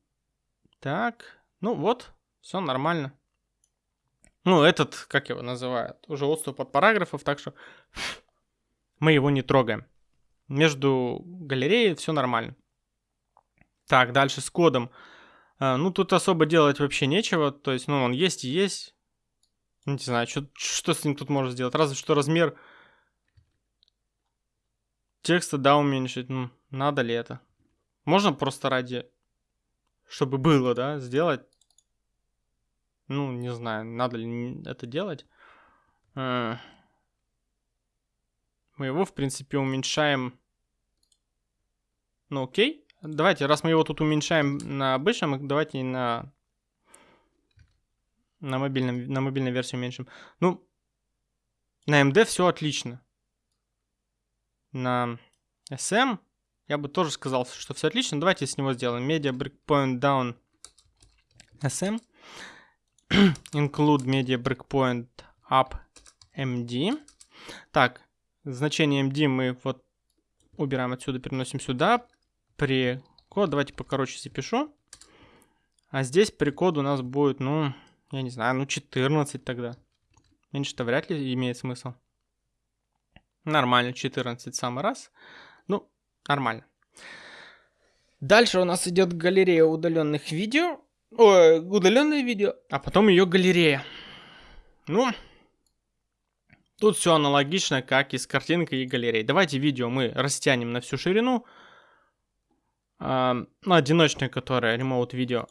A: Так, ну вот, все нормально. Ну, этот, как его называют, уже отступ от параграфов, так что мы его не трогаем. Между галереей все нормально. Так, дальше с кодом. А, ну, тут особо делать вообще нечего. То есть, ну, он есть и есть. Не знаю, что, что с ним тут можно сделать. Разве что размер текста, да, уменьшить. Ну, надо ли это? Можно просто ради, чтобы было, да, сделать ну, не знаю, надо ли это делать. Э, мы его, в принципе, уменьшаем. Ну, окей. Давайте, раз мы его тут уменьшаем на обычном, давайте на на, мобильном, на мобильной версии уменьшим. Ну, на MD все отлично. На SM я бы тоже сказал, что все отлично. Давайте с него сделаем. Media breakpoint down SM. include media breakpoint up md. Так, значение md мы вот убираем отсюда, переносим сюда. При код, давайте покороче запишу. А здесь при код у нас будет, ну, я не знаю, ну 14 тогда. Меньше-то вряд ли имеет смысл. Нормально, 14 самый раз. Ну, нормально. Дальше у нас идет галерея удаленных видео. Ой, удаленное видео, а потом ее галерея. Ну, тут все аналогично, как и с картинкой и галереей. Давайте видео мы растянем на всю ширину. А, ну, одиночное, которое remote видео.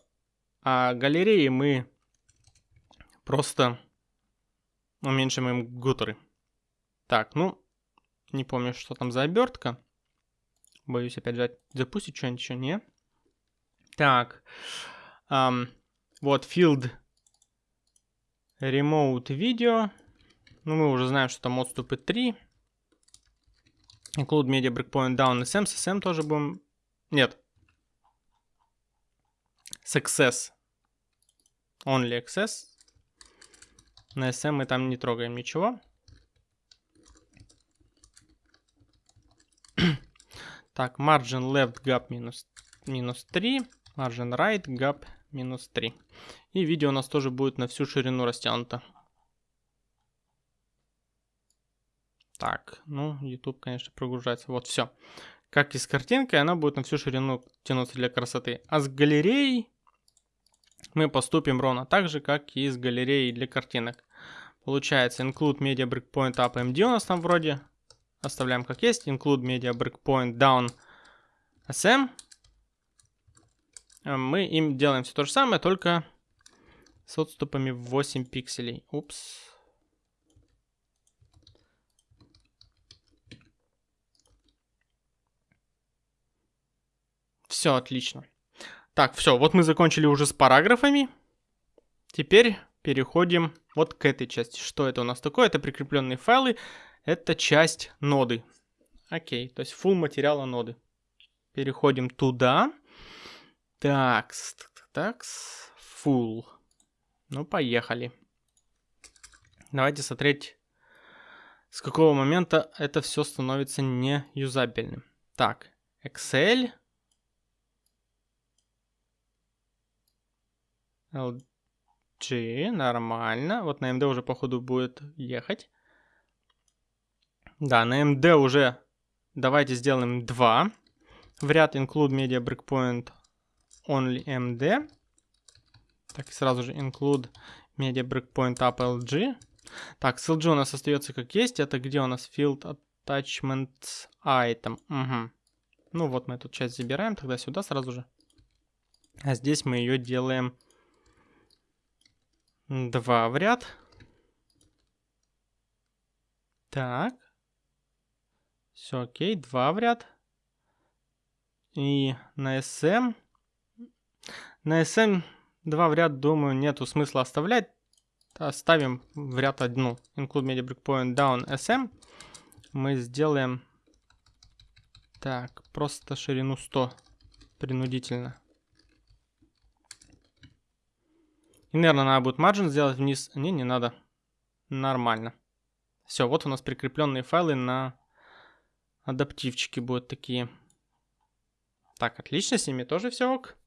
A: А галереи мы просто уменьшим им гутеры. Так, ну, не помню, что там за обертка. Боюсь опять же запустить что-нибудь еще, не? Так, Um, вот, field remote video. Ну, мы уже знаем, что там отступы 3. Include media breakpoint down SM. SM тоже будем... Нет. Success. Only access. На SM мы там не трогаем ничего. так, margin left gap минус, минус 3. Margin right gap минус 3. И видео у нас тоже будет на всю ширину растянуто. Так, ну, YouTube, конечно, прогружается. Вот, все. Как и с картинкой, она будет на всю ширину тянуться для красоты. А с галереей мы поступим ровно так же, как и с галереей для картинок. Получается, include media breakpoint up MD у нас там вроде. Оставляем как есть. Include media breakpoint down SM. Э, мы им делаем все то же самое, только с отступами в 8 пикселей. Упс. Все, отлично. Так, все, вот мы закончили уже с параграфами. Теперь переходим вот к этой части. Что это у нас такое? Это прикрепленные файлы. Это часть ноды. Окей, то есть full материала ноды. Переходим туда. Такс, такс, full. Ну, поехали. Давайте смотреть, с какого момента это все становится неюзабельным. Так, Excel. LG, нормально. Вот на MD уже, походу, будет ехать. Да, на MD уже давайте сделаем 2. В ряд include media breakpoint only MD. Так, сразу же include media breakpoint up LG. Так, с LG у нас остается как есть. Это где у нас field attachments item. Угу. Ну вот мы эту часть забираем тогда сюда сразу же. А здесь мы ее делаем 2 в ряд. Так. Все окей, 2 в ряд. И на SM. На SM 2 в ряд, думаю, нету смысла оставлять. Оставим в ряд одну. Include media breakpoint down SM. Мы сделаем... Так, просто ширину 100. Принудительно. И, наверное, надо будет margin сделать вниз. Не, не надо. Нормально. Все, вот у нас прикрепленные файлы на адаптивчики будут такие. Так, отлично, с ними тоже все ок.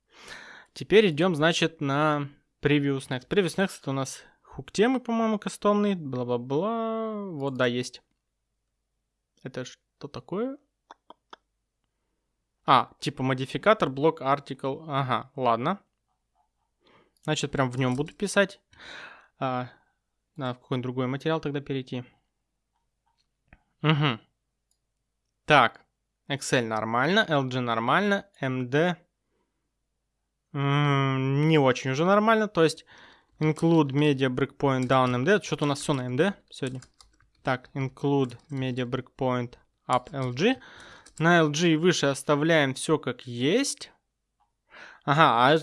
A: Теперь идем, значит, на Previous Next. Previous Next это у нас хук темы, по-моему, кастомный. Бла-бла-бла. Вот, да, есть. Это что такое? А, типа модификатор, блок, артикл. Ага, ладно. Значит, прям в нем буду писать. А, надо в какой-нибудь другой материал тогда перейти. Угу. Так, Excel нормально, LG нормально, MD не очень уже нормально. То есть include media breakpoint down MD. Что-то у нас все на MD сегодня. Так, include media breakpoint up LG. На LG и выше оставляем все как есть. Ага, а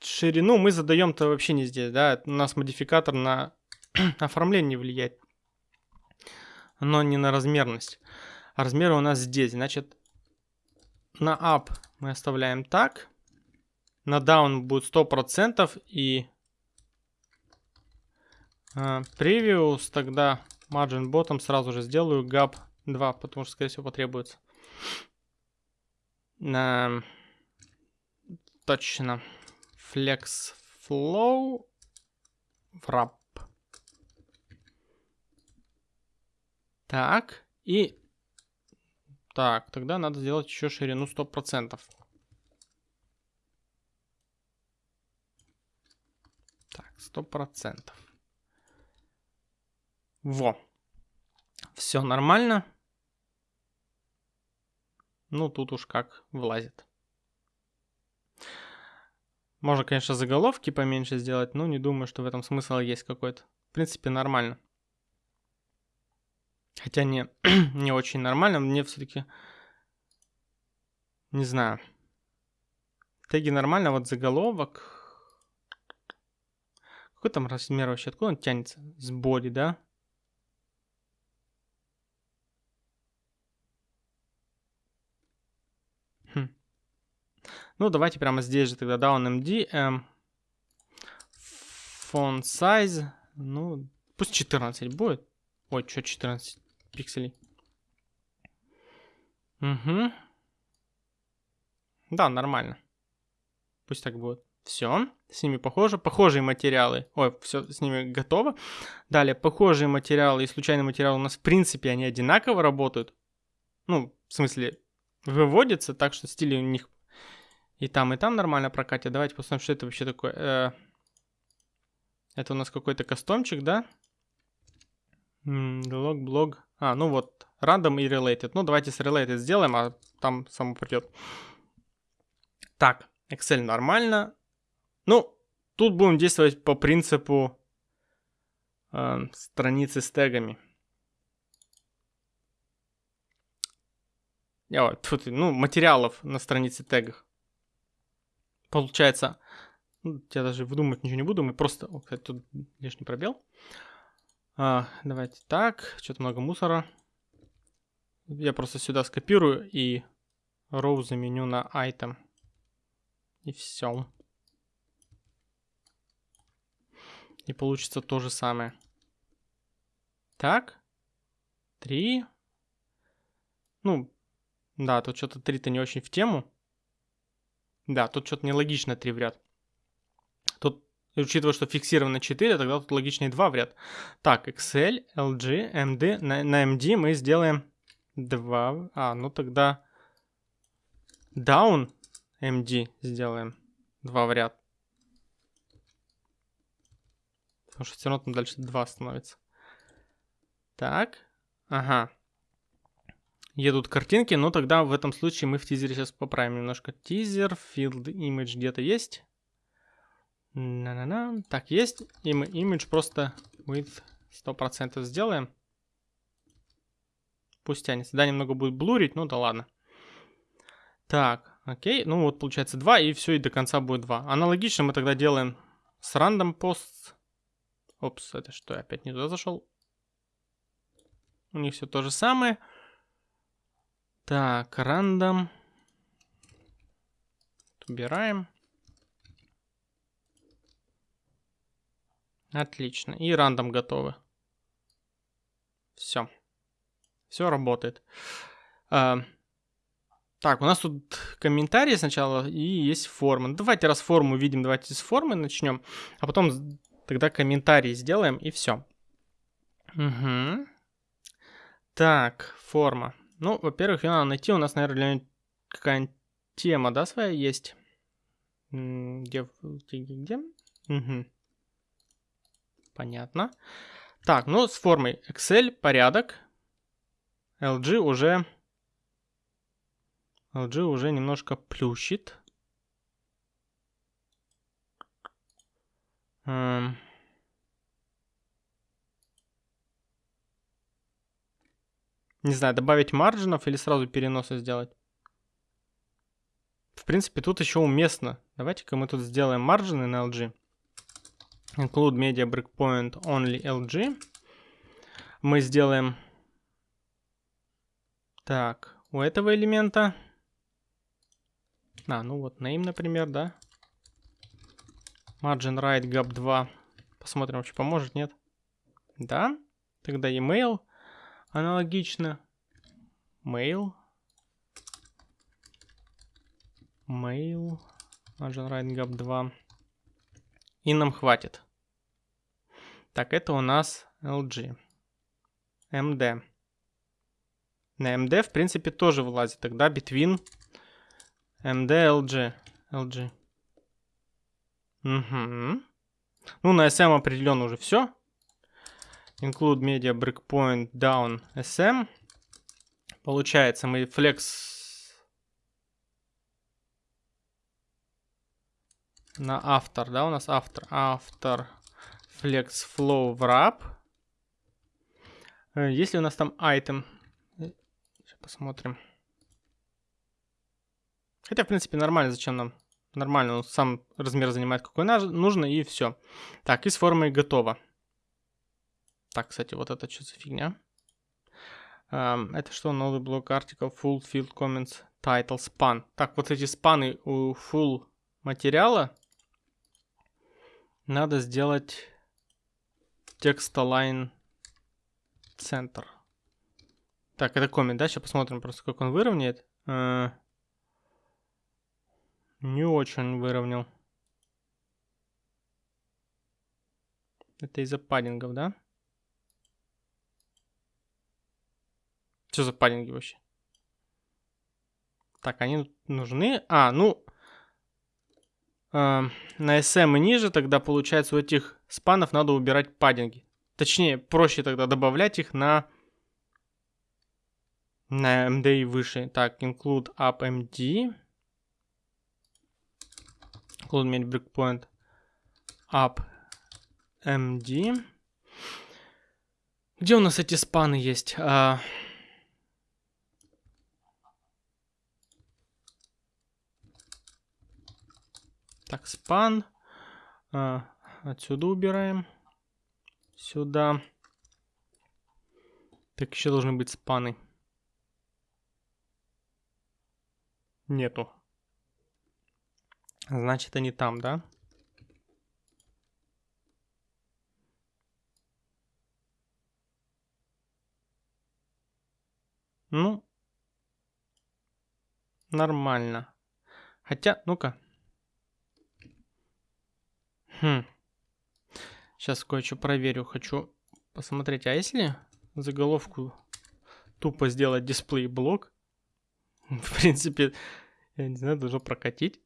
A: ширину мы задаем-то вообще не здесь, да? У нас модификатор на оформление влияет, но не на размерность. А размеры у нас здесь, значит, на up мы оставляем так. На down будет 100% и uh, previous тогда margin bottom сразу же сделаю gap 2, потому что, скорее всего, потребуется. Uh, точно. Flex flow wrap. Так, и так, тогда надо сделать еще ширину 100%. Так, 100%. Во. Все нормально. Ну, тут уж как влазит. Можно, конечно, заголовки поменьше сделать, но не думаю, что в этом смысл есть какой-то. В принципе, нормально. Хотя не, не очень нормально, мне все-таки... Не знаю. Теги нормально, вот заголовок... Какой там размер вообще? Откуда он тянется? С боди, да? Хм. Ну, давайте прямо здесь же тогда down MD. Эм, font size. Ну, пусть 14 будет. Ой, что 14? пикселей. Угу. Да, нормально. Пусть так будет. Все, с ними похоже. Похожие материалы. Ой, все с ними готово. Далее, похожие материалы и случайные материалы у нас, в принципе, они одинаково работают. Ну, в смысле, выводятся, так что стили у них и там, и там нормально прокатят. Давайте посмотрим, что это вообще такое. Э, это у нас какой-то кастомчик, да? Лог, блог. А, ну вот, random и related. Ну, давайте с related сделаем, а там само придет. Так, Excel нормально. Ну, тут будем действовать по принципу э, страницы с тегами. Я, тут, ну, материалов на странице тегах. Получается, ну, я даже выдумывать ничего не буду, мы просто... О, кстати, тут лишний пробел. А, давайте так, что-то много мусора. Я просто сюда скопирую и row заменю на item. И все. И получится то же самое. Так. 3. Ну, да, тут что-то 3-то не очень в тему. Да, тут что-то нелогично 3 в ряд. Тут, учитывая, что фиксировано 4, тогда тут логичнее 2 в ряд. Так, Excel, LG, MD. На, на MD мы сделаем 2. А, ну тогда down MD сделаем 2 в ряд. Потому что все равно там дальше 2 становится. Так, ага. Едут картинки, но тогда в этом случае мы в тизере сейчас поправим немножко. Тизер, field image где-то есть. На-на-на. Так, есть. И мы image просто with 100% сделаем. Пусть тянется. Да, немного будет блурить, ну да ладно. Так, окей. Ну вот получается 2, и все, и до конца будет 2. Аналогично мы тогда делаем с random posts. Опс, это что, я опять не туда зашел? У них все то же самое. Так, рандом. Убираем. Отлично. И рандом готовы. Все. Все работает. А, так, у нас тут комментарии сначала и есть форма. Ну, давайте раз форму видим, давайте с формы начнем. А потом тогда комментарии сделаем и все. Угу. Так, форма. Ну, во-первых, ее надо найти. У нас, наверное, какая-нибудь тема, да, своя есть? Где? Где? где? Угу. Понятно. Так, ну, с формой Excel порядок. LG уже... LG уже немножко плющит. Не знаю, добавить маржинов или сразу переносы сделать. В принципе, тут еще уместно. Давайте-ка мы тут сделаем маржины на LG. Include media breakpoint only LG. Мы сделаем... Так, у этого элемента... А, ну вот name, например, да? Margin right gap 2. Посмотрим, вообще поможет, нет? Да. Тогда email. Аналогично. Mail. Mail. Margin right gap 2. И нам хватит. Так, это у нас LG. MD. На MD, в принципе, тоже вылазит. Тогда between MD, LG. LG. Угу. Ну, на SM определенно уже все. Include media breakpoint down SM. Получается, мы flex на автор, да, у нас автор, автор flex flow wrap. Э, если у нас там item, сейчас посмотрим. Хотя, в принципе, нормально, зачем нам? Нормально, он сам размер занимает, какой нужно, и все. Так, и с формой готово. Так, кстати, вот это что за фигня? Um, это что? Новый блок article, full field comments, title, span. Так, вот эти спаны у full материала надо сделать text align center. Так, это коммент, да? Сейчас посмотрим просто, как он выровняет. Uh, не очень выровнял. Это из-за паддингов, да? Что за паддинги вообще? Так, они нужны. А, ну... Э, на SM и ниже тогда, получается, у этих спанов надо убирать паддинги. Точнее, проще тогда добавлять их на... На MD и выше. Так, include up MD. Include breakpoint up MD. Где у нас эти спаны есть? А, Так, спан. А, отсюда убираем. Сюда. Так, еще должны быть спаны. Нету. Значит, они там, да? Ну, нормально. Хотя, ну-ка. Хм. Сейчас кое-что проверю. Хочу посмотреть, а если заголовку тупо сделать дисплей блок, в принципе, я не знаю, должно прокатить.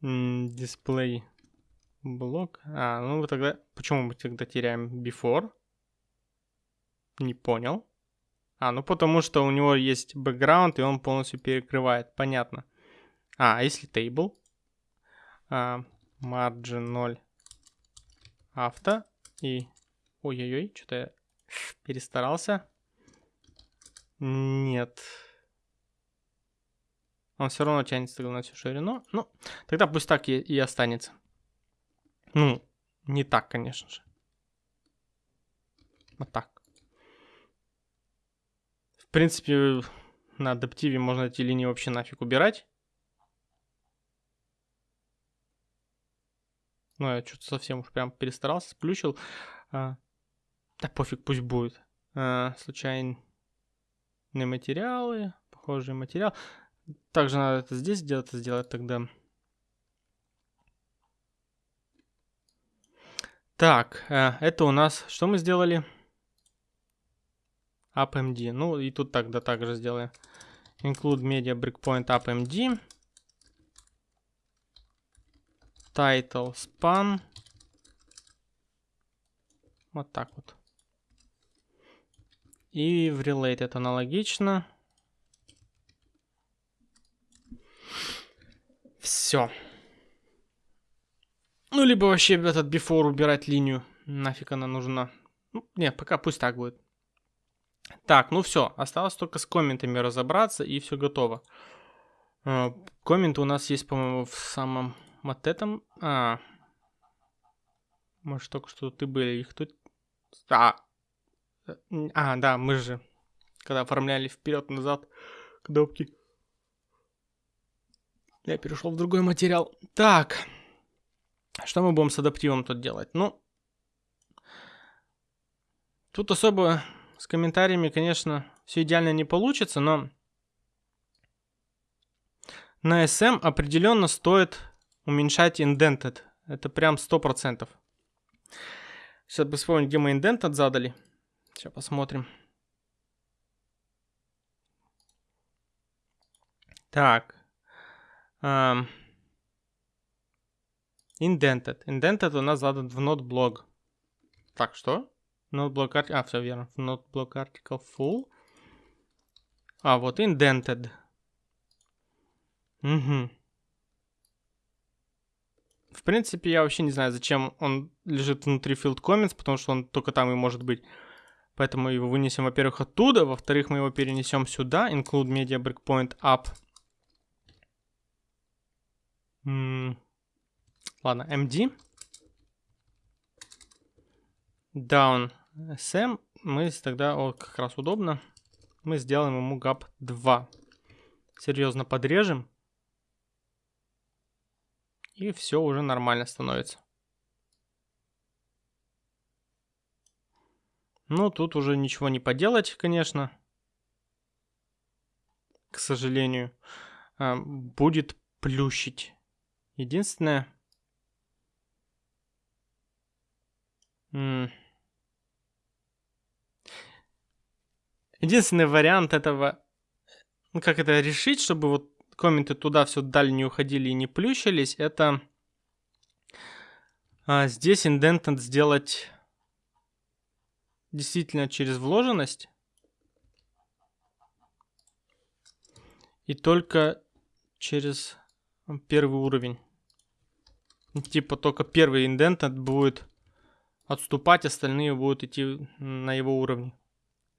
A: Дисплей блок. А, ну тогда... Почему мы тогда теряем before? Не понял. А, ну потому что у него есть бэкграунд, и он полностью перекрывает. Понятно. А, а если table? А, margin 0 авто. И... Ой-ой-ой, что-то я перестарался. Нет. Он все равно тянется на всю ширину. Ну, тогда пусть так и, и останется. Ну, не так, конечно же. Вот так. В принципе, на адаптиве можно эти линии вообще нафиг убирать. Ну, я что-то совсем уж прям перестарался, сплющил. А, да пофиг, пусть будет. А, случайные материалы, похожий материал. Также надо это здесь сделать, сделать тогда. Так, э, это у нас, что мы сделали? AppMD. Ну и тут тогда также сделаем. Include media breakpoint AppMD. Title span. Вот так вот. И в related аналогично. Все. Ну, либо вообще этот before убирать линию. Нафиг она нужна. Ну, нет, пока пусть так будет. Так, ну все. Осталось только с комментами разобраться, и все готово. А, комменты у нас есть, по-моему, в самом вот этом. А, может, только что ты были. Их тут... А, а, да, мы же, когда оформляли вперед-назад кнопки. Я перешел в другой материал. Так. Что мы будем с адаптивом тут делать? Ну, тут особо с комментариями, конечно, все идеально не получится, но на SM определенно стоит уменьшать indented. Это прям 100%. Сейчас бы вспомнить, где мы indented задали. Сейчас посмотрим. Так. Um, indented. Indented у нас задан в node Так, что? Node block А, все верно. В node article full. А, вот indented. Угу. В принципе, я вообще не знаю, зачем он лежит внутри field comments, потому что он только там и может быть. Поэтому его вынесем, во-первых, оттуда, во-вторых, мы его перенесем сюда, include media breakpoint up ладно, MD. Down SM. Мы тогда, о, как раз удобно. Мы сделаем ему gap 2. Серьезно подрежем. И все уже нормально становится. Ну, тут уже ничего не поделать, конечно. К сожалению. А, будет плющить. Единственное... Единственный вариант этого, ну как это решить, чтобы вот комменты туда все далее не уходили и не плющились, это а, здесь индентент сделать действительно через вложенность. И только через первый уровень. Типа только первый индент будет отступать, остальные будут идти на его уровне.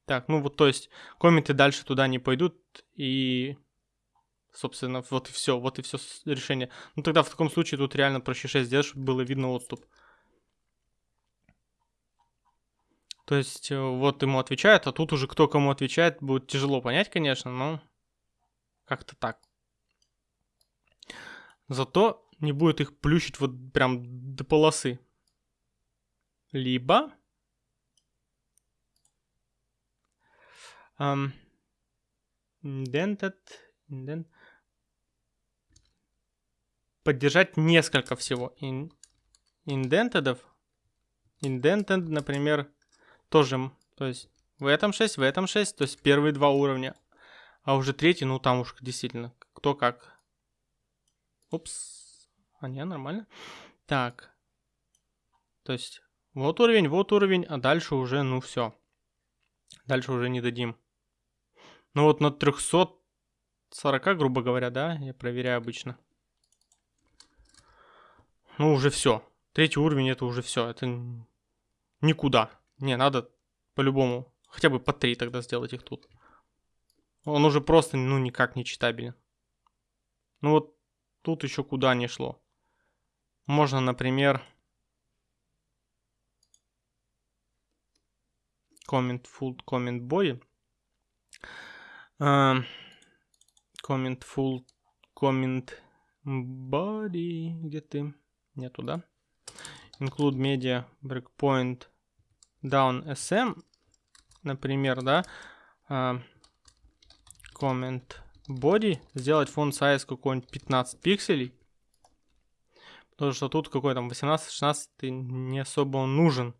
A: Так, ну вот то есть комменты дальше туда не пойдут и собственно вот и все, вот и все решение. Ну тогда в таком случае тут реально проще 6 сделать, чтобы было видно отступ. То есть э, вот ему отвечают, а тут уже кто кому отвечает, будет тяжело понять, конечно, но как-то так. Зато не будет их плющить вот прям до полосы. Либо... Эм, indented, indent, поддержать несколько всего. In, индентедов. Indented, например, тоже, то есть в этом 6, в этом 6, то есть первые два уровня. А уже третий, ну там уж действительно, кто как. Упс. А не, нормально. Так. То есть вот уровень, вот уровень, а дальше уже, ну все. Дальше уже не дадим. Ну вот на 340, грубо говоря, да, я проверяю обычно. Ну уже все. Третий уровень это уже все. Это никуда. Не, надо по-любому. Хотя бы по три тогда сделать их тут. Он уже просто, ну, никак не читабелен. Ну вот тут еще куда не шло. Можно, например... Comment full, comment body. Uh, comment full, comment body. Где ты? Нету, да? Include media breakpoint down sm. Например, да? Uh, comment body. Сделать font size какой-нибудь 15 пикселей. Потому что тут какой там 18-16 не особо он нужен.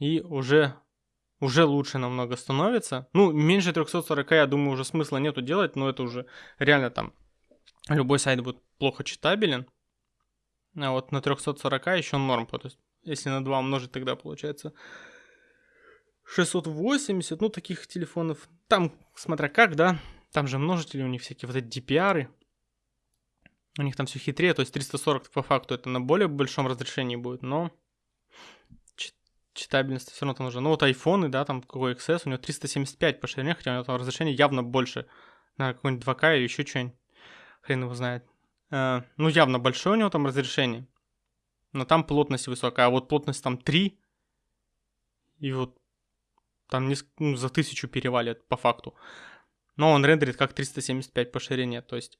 A: И уже уже лучше намного становится. Ну, меньше 340, я думаю, уже смысла нету делать, но это уже реально там любой сайт будет плохо читабелен. А вот на 340 еще норм, то есть если на 2 умножить, тогда получается 680, ну, таких телефонов. Там, смотря как, да, там же множители у них всякие вот эти DPR. -ы. У них там все хитрее, то есть 340 по факту это на более большом разрешении будет, но читабельность все равно там нужна. Ну вот айфоны, да, там какой XS, у него 375 по ширине, хотя у него там разрешение явно больше. На какой-нибудь 2К или еще что-нибудь. Хрен его знает. Uh, ну явно большое у него там разрешение. Но там плотность высокая, а вот плотность там 3. И вот там не, ну, за тысячу перевалит по факту. Но он рендерит как 375 по ширине, то есть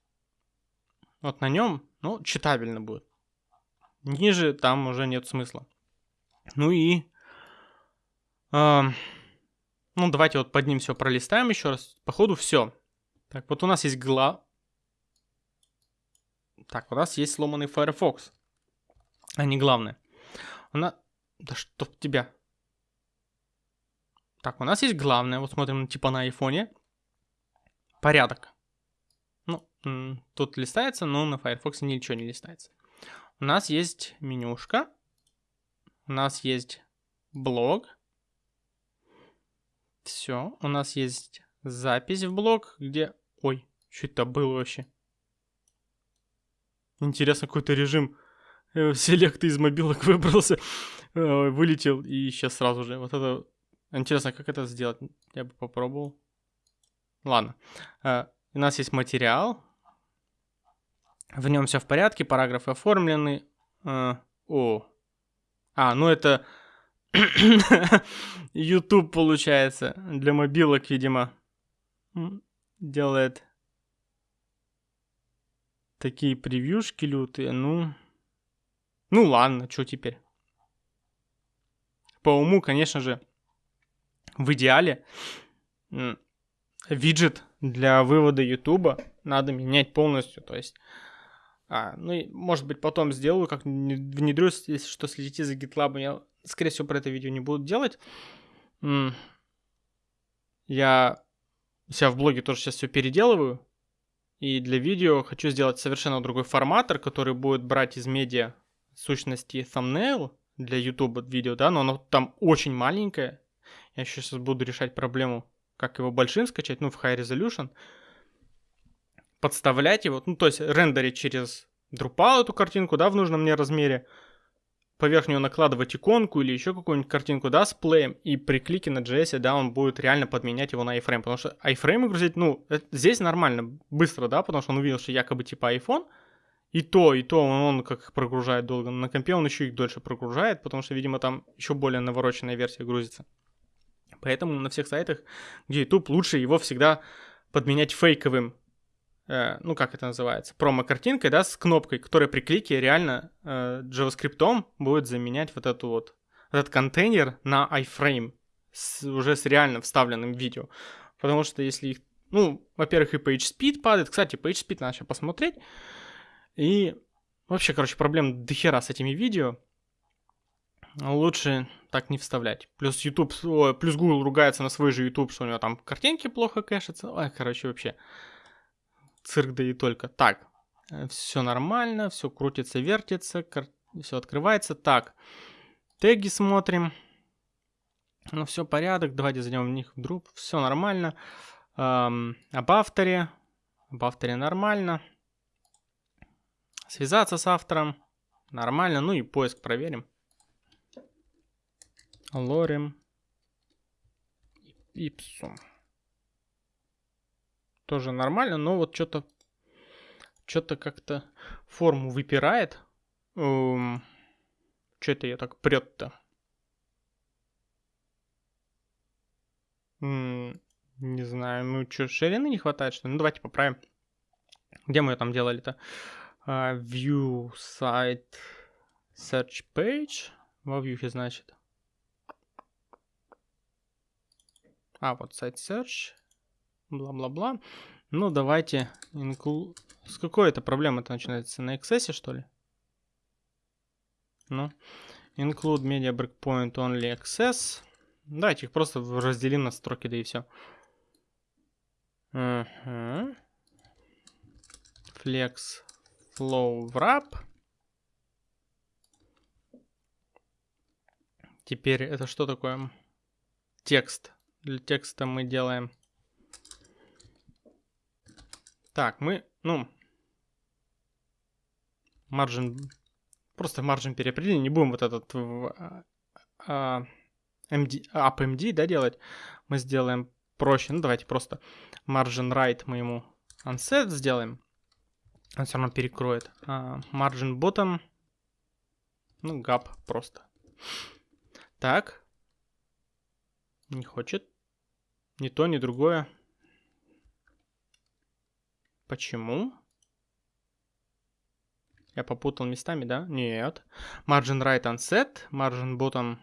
A: вот на нем, ну, читабельно будет. Ниже там уже нет смысла. Ну и ну, давайте вот под ним все пролистаем еще раз. Походу все. Так, вот у нас есть гла... Так, у нас есть сломанный Firefox. А не главное. У нас... Да что тебя? Так, у нас есть главное. Вот смотрим типа на айфоне. Порядок. Ну, тут листается, но на Firefox ничего не листается. У нас есть менюшка. У нас есть блог. Все, у нас есть запись в блог, где... Ой, что это было вообще? Интересно, какой-то режим э, селекта из мобилок выбрался, э, вылетел и сейчас сразу же. Вот это... Интересно, как это сделать? Я бы попробовал. Ладно. Э, у нас есть материал. В нем все в порядке, параграфы оформлены. О. А, ну это YouTube, получается, для мобилок, видимо, делает такие превьюшки лютые. Ну, ну ладно, что теперь? По уму, конечно же, в идеале виджет для вывода YouTube надо менять полностью. То есть, а, ну, и, может быть, потом сделаю, как внедрюсь, если что, следите за GitLab, я скорее всего, про это видео не буду делать. Я себя в блоге тоже сейчас все переделываю. И для видео хочу сделать совершенно другой форматор, который будет брать из медиа сущности thumbnail для YouTube видео, да, но оно там очень маленькое. Я сейчас буду решать проблему, как его большим скачать, ну, в High Resolution. Подставлять его, ну, то есть рендерить через Drupal эту картинку, да, в нужном мне размере поверх нее накладывать иконку или еще какую-нибудь картинку, да, с плеем, и при клике на JS, да, он будет реально подменять его на iFrame, потому что iFrame грузить, ну, это, здесь нормально, быстро, да, потому что он увидел, что якобы типа iPhone, и то, и то он, он как прогружает долго, на компе он еще их дольше прогружает, потому что, видимо, там еще более навороченная версия грузится. Поэтому на всех сайтах, где YouTube, лучше его всегда подменять фейковым Э, ну как это называется, промо-картинкой, да, с кнопкой, которая при клике реально э, JavaScript будет заменять вот эту вот, этот контейнер на iframe, с, уже с реально вставленным видео. Потому что если их Ну, во-первых, и PageSpeed падает. Кстати, PageSpeed надо сейчас посмотреть. И вообще, короче, проблем дохера с этими видео. Лучше так не вставлять. Плюс YouTube, о, плюс Google ругается на свой же YouTube, что у него там картинки плохо кэшатся. Ой, короче, вообще. Цирк да и только. Так, э, все нормально, все крутится, вертится, кар... все открывается. Так, теги смотрим. Ну, все порядок. Давайте зайдем в них вдруг. Все нормально. Эм, об авторе. Об авторе нормально. Связаться с автором. Нормально. Ну и поиск проверим. Лорем. Ипсум. Тоже нормально, но вот что-то что-то как-то форму выпирает. Эм, что это я так прет-то? Не знаю, ну что, ширины не хватает, что ли? Ну давайте поправим. Где мы ее там делали-то? Uh, view site search page. Во вьюхе, значит. А, вот сайт search. Бла-бла-бла. Ну, давайте. Include... С какой это проблемы-то начинается? На XS, что ли? Ну. Include media breakpoint only access. Давайте их просто разделим на строки, да и все. Угу. Flex flow wrap. Теперь это что такое? Текст. Для текста мы делаем... Так, мы, ну... Margin... Просто margin переопределили. Не будем вот этот... А, а, MD, UpMD, да, делать, мы сделаем проще. Ну, давайте просто margin right мы ему unset сделаем. Он все равно перекроет. Uh, margin bottom, ну, gap просто. Так. Не хочет. Ни то, ни другое. Почему? Я попутал местами, да? Нет. Margin right unset, margin bottom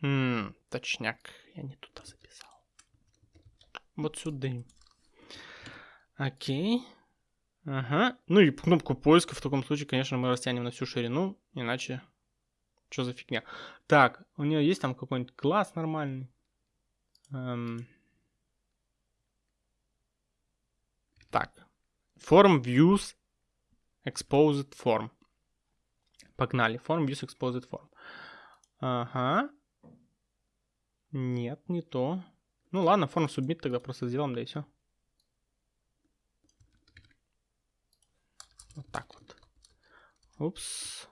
A: Ммм, точняк. Я не туда записал. Вот сюда. Окей. Ага. Ну и кнопку поиска в таком случае, конечно, мы растянем на всю ширину, иначе что за фигня. Так, у нее есть там какой-нибудь класс нормальный? Эм... Так. Form views exposed form. Погнали. Form views exposed form. Ага. Нет, не то. Ну ладно, форму submit тогда просто сделаем, да и все. Вот так вот. Упс.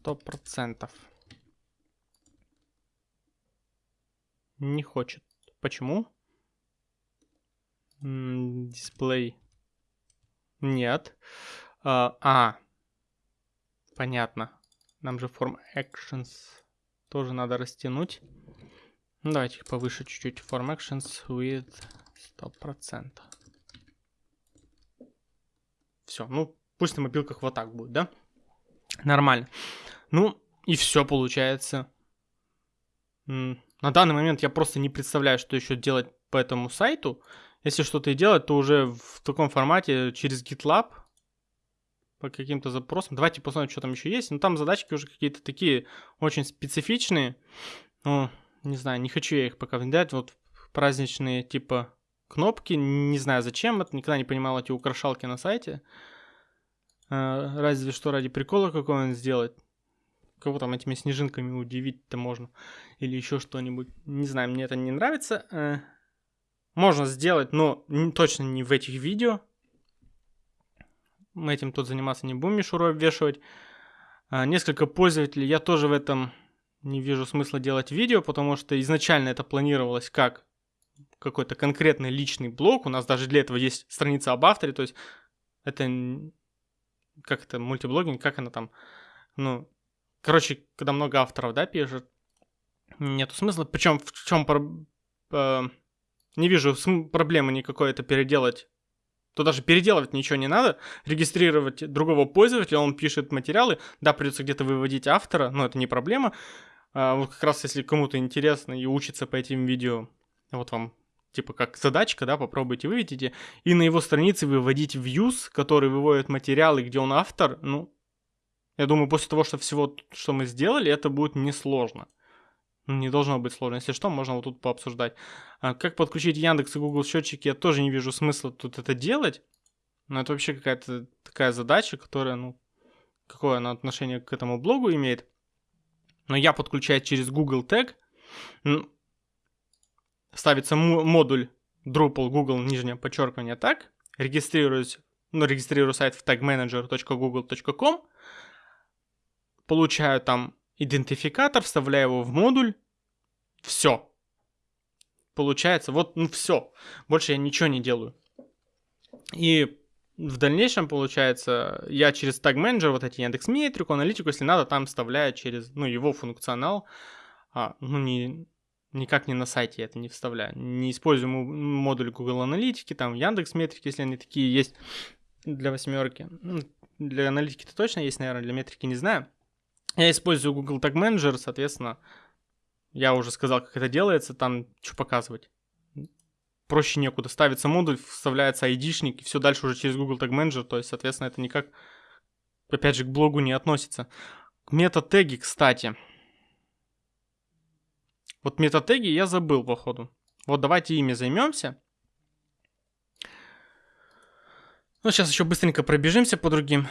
A: Сто процентов. Не хочет. Почему? Дисплей. Нет. А, а, понятно. Нам же form actions тоже надо растянуть. Ну, давайте повыше чуть-чуть. Form actions with 100%. Все, ну, пусть на мобилках вот так будет, да? Нормально. Ну, и все получается. На данный момент я просто не представляю, что еще делать по этому сайту. Если что-то и делать, то уже в таком формате через GitLab по каким-то запросам. Давайте посмотрим, что там еще есть. Ну, там задачки уже какие-то такие очень специфичные. Ну, не знаю, не хочу я их пока внедрять. Вот праздничные типа кнопки. Не знаю, зачем это. Никогда не понимал эти украшалки на сайте. А, разве что ради прикола какого-нибудь сделать. Кого там этими снежинками удивить-то можно. Или еще что-нибудь. Не знаю, мне это не нравится. А, можно сделать, но точно не в этих видео мы этим тут заниматься не будем, мишуру обвешивать. А, несколько пользователей, я тоже в этом не вижу смысла делать видео, потому что изначально это планировалось как какой-то конкретный личный блог. У нас даже для этого есть страница об авторе, то есть это как это мультиблогинг, как она там, ну, короче, когда много авторов, да, пишет, нету смысла. Причем в чем э, не вижу проблемы никакой это переделать. То даже переделывать ничего не надо, регистрировать другого пользователя, он пишет материалы, да, придется где-то выводить автора, но это не проблема, А, вот как раз если кому-то интересно и учится по этим видео, вот вам типа как задачка, да, попробуйте выведите, и на его странице выводить views, который выводит материалы, где он автор, ну, я думаю, после того, что всего, что мы сделали, это будет несложно. Ну, не должно быть сложно. Если что, можно вот тут пообсуждать. А как подключить Яндекс и Google счетчики, я тоже не вижу смысла тут это делать. Но это вообще какая-то такая задача, которая, ну, какое она отношение к этому блогу имеет. Но я подключаю через Google Tag. Ставится модуль Drupal Google, нижнее подчеркивание, так. Регистрируюсь, ну, регистрирую сайт в tagmanager.google.com. Получаю там идентификатор, вставляю его в модуль. Все. Получается, вот, ну все. Больше я ничего не делаю. И в дальнейшем, получается, я через Tag Manager, вот эти Яндекс Метрику, аналитику, если надо, там вставляю через, ну, его функционал, а, ну, не, никак не на сайте я это не вставляю. Не использую модуль Google Аналитики, там Яндекс Метрики, если они такие есть для восьмерки. Ну, для аналитики-то точно есть, наверное, для метрики не знаю. Я использую Google Tag Manager, соответственно, я уже сказал, как это делается, там что показывать. Проще некуда. Ставится модуль, вставляется айдишник, и все дальше уже через Google Tag Manager, то есть, соответственно, это никак, опять же, к блогу не относится. Метатеги, кстати. Вот метатеги я забыл, походу. Вот давайте ими займемся. Ну, сейчас еще быстренько пробежимся по другим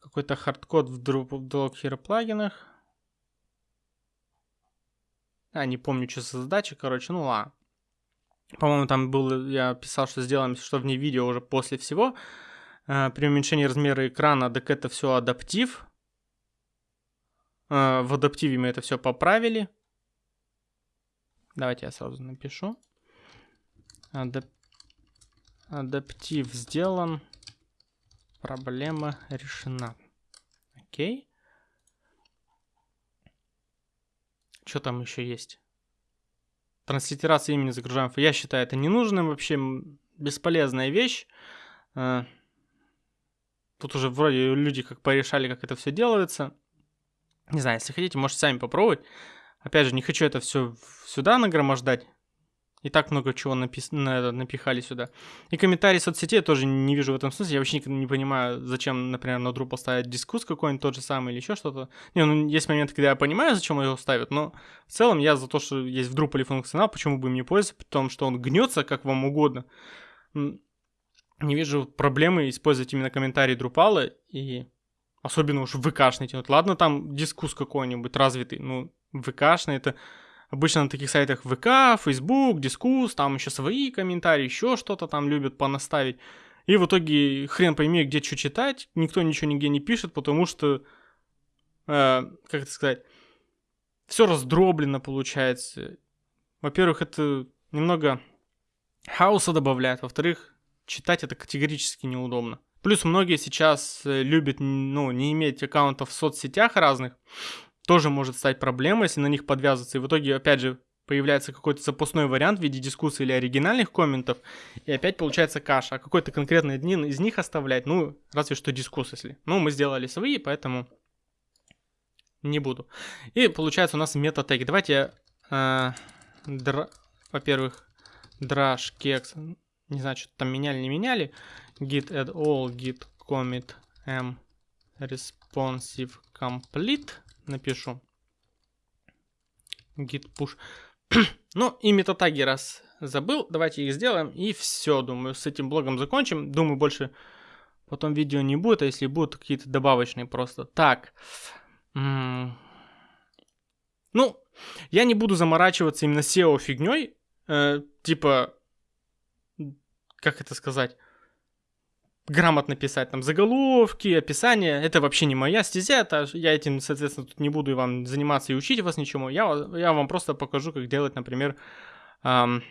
A: какой-то хардкод в Hero плагинах. А, не помню, что за задача, короче, ну ладно. По-моему, там был, я писал, что сделаем, что вне видео уже после всего. А, при уменьшении размера экрана, так это все адаптив. А, в адаптиве мы это все поправили. Давайте я сразу напишу. Адап... Адаптив сделан. Проблема решена. Окей. Что там еще есть? Транслитерация имени загружаем. Я считаю это ненужным, вообще бесполезная вещь. А, тут уже вроде люди как порешали, как это все делается. Не знаю, если хотите, можете сами попробовать. Опять же, не хочу это все сюда нагромождать. И так много чего напис... напихали сюда. И комментарии соцсетей я тоже не вижу в этом смысле. Я вообще никогда не понимаю, зачем, например, на Drupal ставить дискус какой-нибудь тот же самый или еще что-то. Не, ну есть моменты, когда я понимаю, зачем его ставят, но в целом я за то, что есть в Drupal функционал, почему бы им не пользоваться, потому что он гнется как вам угодно. Не вижу проблемы использовать именно комментарии Drupal и особенно уж ВКшный тянуть. Ладно, там дискус какой-нибудь развитый, ну, ВКшный это Обычно на таких сайтах ВК, Facebook, Дискус, там еще свои комментарии, еще что-то там любят понаставить. И в итоге хрен пойми, где что читать, никто ничего нигде не пишет, потому что, э, как это сказать, все раздроблено получается. Во-первых, это немного хаоса добавляет, во-вторых, читать это категорически неудобно. Плюс многие сейчас э, любят, ну, не иметь аккаунтов в соцсетях разных, тоже может стать проблемой, если на них подвязываться. И в итоге, опять же, появляется какой-то запасной вариант в виде дискуссии или оригинальных комментов, и опять получается каша. А какой-то конкретный один из них оставлять, ну, разве что дискус, если. Ну, мы сделали свои, поэтому не буду. И получается у нас метатеги. Давайте я, э, др... во-первых, drash кекс, не знаю, что там меняли, не меняли, git add all, git commit m responsive complete напишу. git push. ну и метатаги раз забыл, давайте их сделаем и все, думаю, с этим блогом закончим. Думаю, больше потом видео не будет, а если будут какие-то добавочные просто. Так. ну, я не буду заморачиваться именно SEO фигней, э, типа, как это сказать, грамотно писать там заголовки, описание. Это вообще не моя стезя, это я этим, соответственно, тут не буду вам заниматься и учить вас ничему. Я, я вам просто покажу, как делать, например, эм,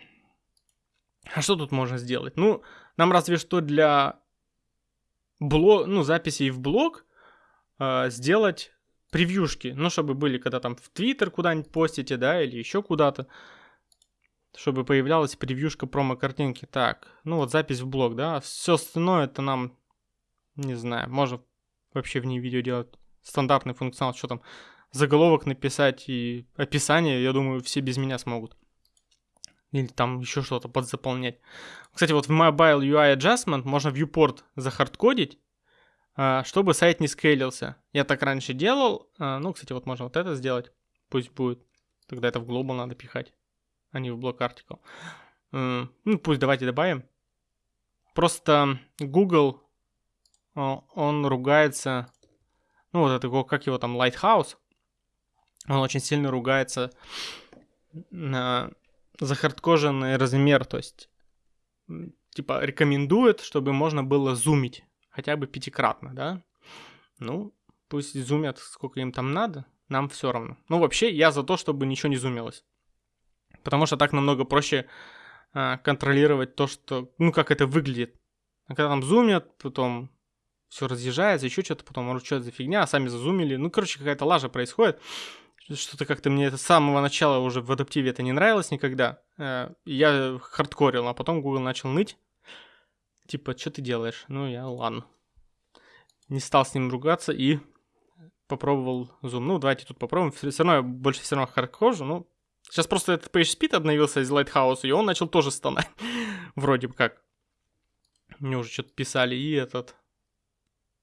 A: а что тут можно сделать? Ну, нам разве что для блог, ну, записей в блог э, сделать превьюшки, ну, чтобы были, когда там в Твиттер куда-нибудь постите, да, или еще куда-то чтобы появлялась превьюшка промо-картинки. Так, ну вот запись в блог, да, все остальное это нам, не знаю, можно вообще в ней видео делать стандартный функционал, что там, заголовок написать и описание, я думаю, все без меня смогут. Или там еще что-то подзаполнять. Кстати, вот в Mobile UI Adjustment можно viewport захардкодить, а, чтобы сайт не скейлился. Я так раньше делал. А, ну, кстати, вот можно вот это сделать. Пусть будет. Тогда это в Global надо пихать, а не в блок Article. Ну, пусть давайте добавим. Просто Google, он ругается, ну, вот это, как его там, Lighthouse, он очень сильно ругается на захардкоженный размер, то есть, типа, рекомендует, чтобы можно было зумить хотя бы пятикратно, да? Ну, пусть зумят сколько им там надо, нам все равно. Ну, вообще, я за то, чтобы ничего не зумилось. Потому что так намного проще а, контролировать то, что, ну, как это выглядит. А когда там зумят, потом все разъезжается, еще что-то, потом, что это за фигня, а сами зазумили. Ну, короче, какая-то лажа происходит. Что-то как-то мне это с самого начала уже в адаптиве это не нравилось никогда. А, я хардкорил, а потом Google начал ныть. Типа, что ты делаешь? Ну, я, ладно. Не стал с ним ругаться и попробовал Zoom. Ну, давайте тут попробуем. Все равно я больше все равно хардкожу, ну, Сейчас просто этот PageSpeed обновился из Lighthouse, и он начал тоже стонать. Вроде бы как. Мне уже что-то писали, и этот...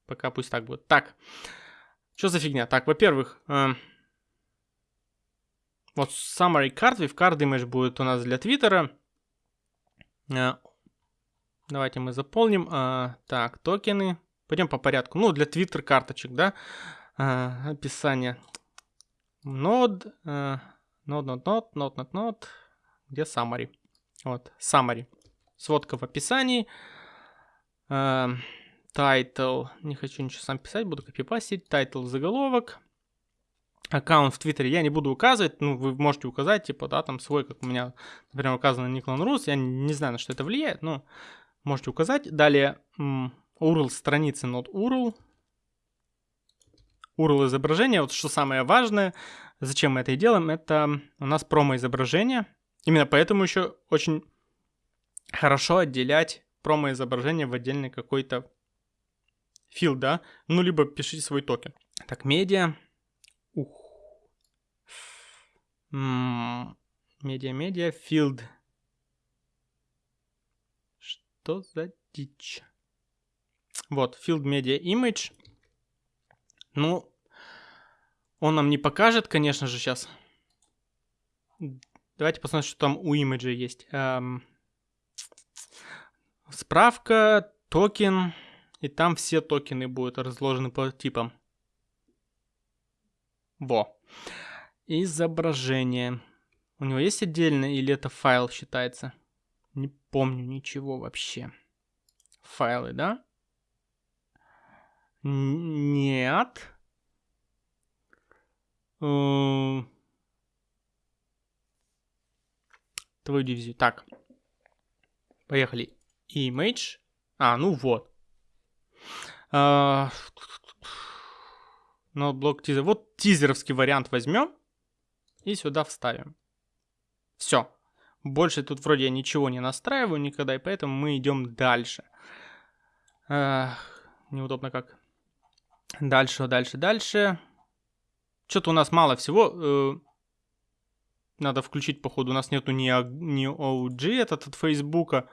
A: Пока пусть так будет. Так. Что за фигня? Так, во-первых, э, вот summary card, with card image будет у нас для Твиттера. Э, давайте мы заполним. Э, так, токены. Пойдем по порядку. Ну, для Twitter карточек, да. Э, описание. Нод. Э, Node, node, node, node, node, node. Где summary? Вот, summary. Сводка в описании. Uh, title. Не хочу ничего сам писать, буду копипастить. Title заголовок. Аккаунт в Твиттере я не буду указывать, ну, вы можете указать, типа, да, там свой, как у меня, например, указано Никлан Рус, я не знаю, на что это влияет, но можете указать. Далее, URL страницы, not URL, URL изображения, вот что самое важное, зачем мы это и делаем, это у нас промо-изображение. Именно поэтому еще очень хорошо отделять промо-изображение в отдельный какой-то фил, да? Ну, либо пишите свой токен. Так, медиа. Ух. Медиа, медиа, field. Что за дичь? Вот, field media image. Ну, он нам не покажет, конечно же, сейчас. Давайте посмотрим, что там у имиджа есть. Эм... Справка, токен. И там все токены будут разложены по типам. Во. Изображение. У него есть отдельно или это файл считается? Не помню ничего вообще. Файлы, да? Нет. Твою дивизию. Так. Поехали. Image. А, ну вот. Node block teaser. Вот тизеровский вариант возьмем и сюда вставим. Все. Больше тут вроде я ничего не настраиваю никогда, и поэтому мы идем дальше. неудобно как. Дальше, дальше, дальше. Что-то у нас мало всего. Э, надо включить, походу. У нас нету ни, ни OG этот от Фейсбука.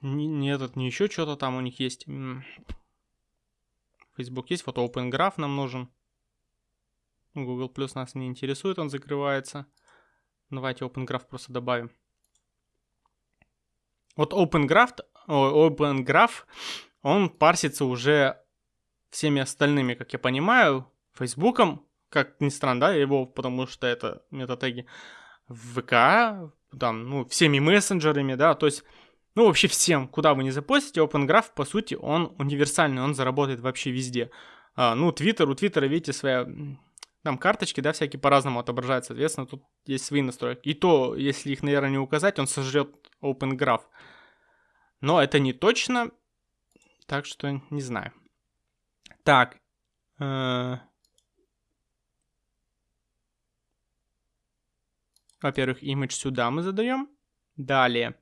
A: Ни, ни этот, ни еще что-то там у них есть. Facebook есть, вот Open Graph нам нужен. Google Plus нас не интересует, он закрывается. Давайте Open Graph просто добавим. Вот Open Graph, Open Graph, он парсится уже всеми остальными, как я понимаю. Фейсбуком, как ни странно, да, его, потому что это метатеги, ВК, там, ну, всеми мессенджерами, да, то есть, ну, вообще всем, куда вы не запостите, OpenGraph, по сути, он универсальный, он заработает вообще везде. А, ну, Twitter, у Твиттера, видите, своя, там карточки, да, всякие по-разному отображаются, соответственно, тут есть свои настройки. И то, если их, наверное, не указать, он сожрет OpenGraph. Но это не точно, так что не знаю. Так, э Во-первых, image сюда мы задаем. Далее.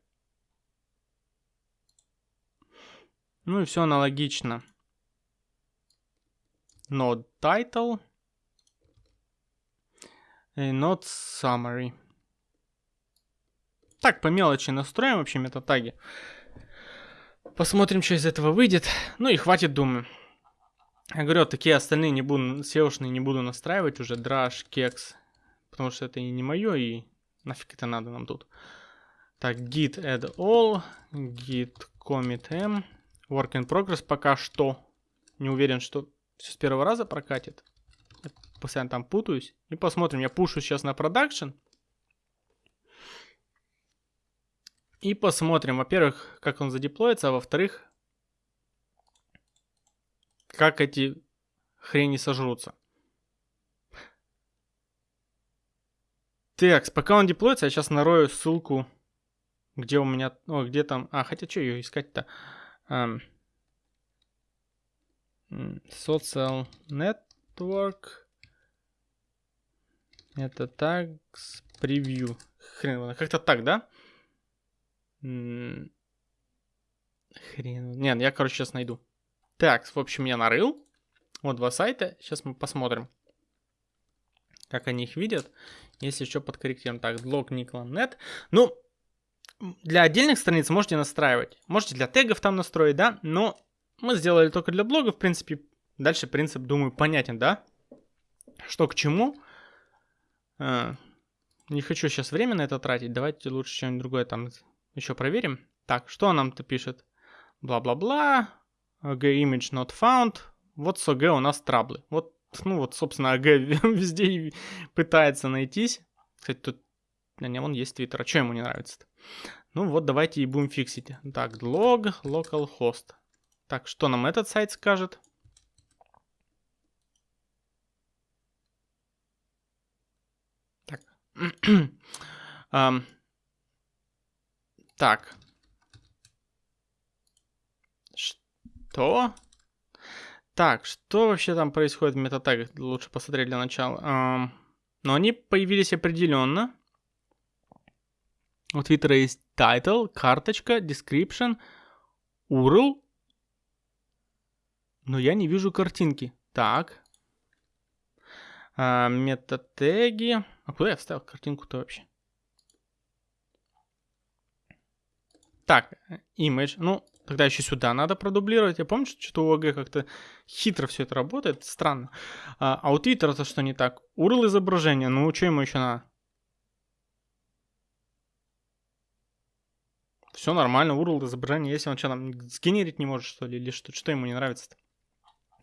A: Ну и все аналогично. Node title. Not summary. Так, по мелочи настроим вообще метатаги. Посмотрим, что из этого выйдет. Ну и хватит, думаю. Я говорю, такие остальные не буду, seo не буду настраивать уже. Драж, кекс. Потому что это и не мое, и нафиг это надо нам тут. Так, git add all, git commit m. Work in progress пока что. Не уверен, что все с первого раза прокатит. Я постоянно там путаюсь. И посмотрим. Я пушу сейчас на продакшн. И посмотрим, во-первых, как он задеплоится, а во-вторых, как эти хрени сожрутся. Так, пока он деплоится, я сейчас нарою ссылку, где у меня... О, где там... А, хотя что ее искать-то? Um, social Network. Это так, превью. Хрен, как-то так, да? Хрен. Нет, я, короче, сейчас найду. Так, в общем, я нарыл. Вот два сайта. Сейчас мы посмотрим, как они их видят. Если еще подкорректируем. Так, блог Никла.нет. Ну, для отдельных страниц можете настраивать. Можете для тегов там настроить, да? Но мы сделали только для блога, в принципе. Дальше принцип, думаю, понятен, да? Что к чему. А, не хочу сейчас время на это тратить. Давайте лучше что-нибудь другое там еще проверим. Так, что нам-то пишет? Бла-бла-бла. AG image not found. Вот с AG у нас траблы. Вот, ну вот, собственно, AG везде пытается найтись. Кстати, тут... А не, вон есть твиттер. А что ему не нравится-то? Ну вот, давайте и будем фиксить. Так, log localhost. Так, что нам этот сайт скажет? Так. um, Так. Что? Так, что вообще там происходит в метатагах? Лучше посмотреть для начала. Но они появились определенно. У Твиттера есть title, карточка, description, URL. Но я не вижу картинки. Так. А, метатеги. А куда я вставил картинку-то вообще? Так, image. Ну, тогда еще сюда надо продублировать. Я помню, что что-то у ОГ как-то хитро все это работает. Странно. А, а у Twitter это что не так? URL изображения. Ну, что ему еще надо? Все нормально, URL изображение. Если он что там сгенерить не может, что ли, или что, что ему не нравится-то?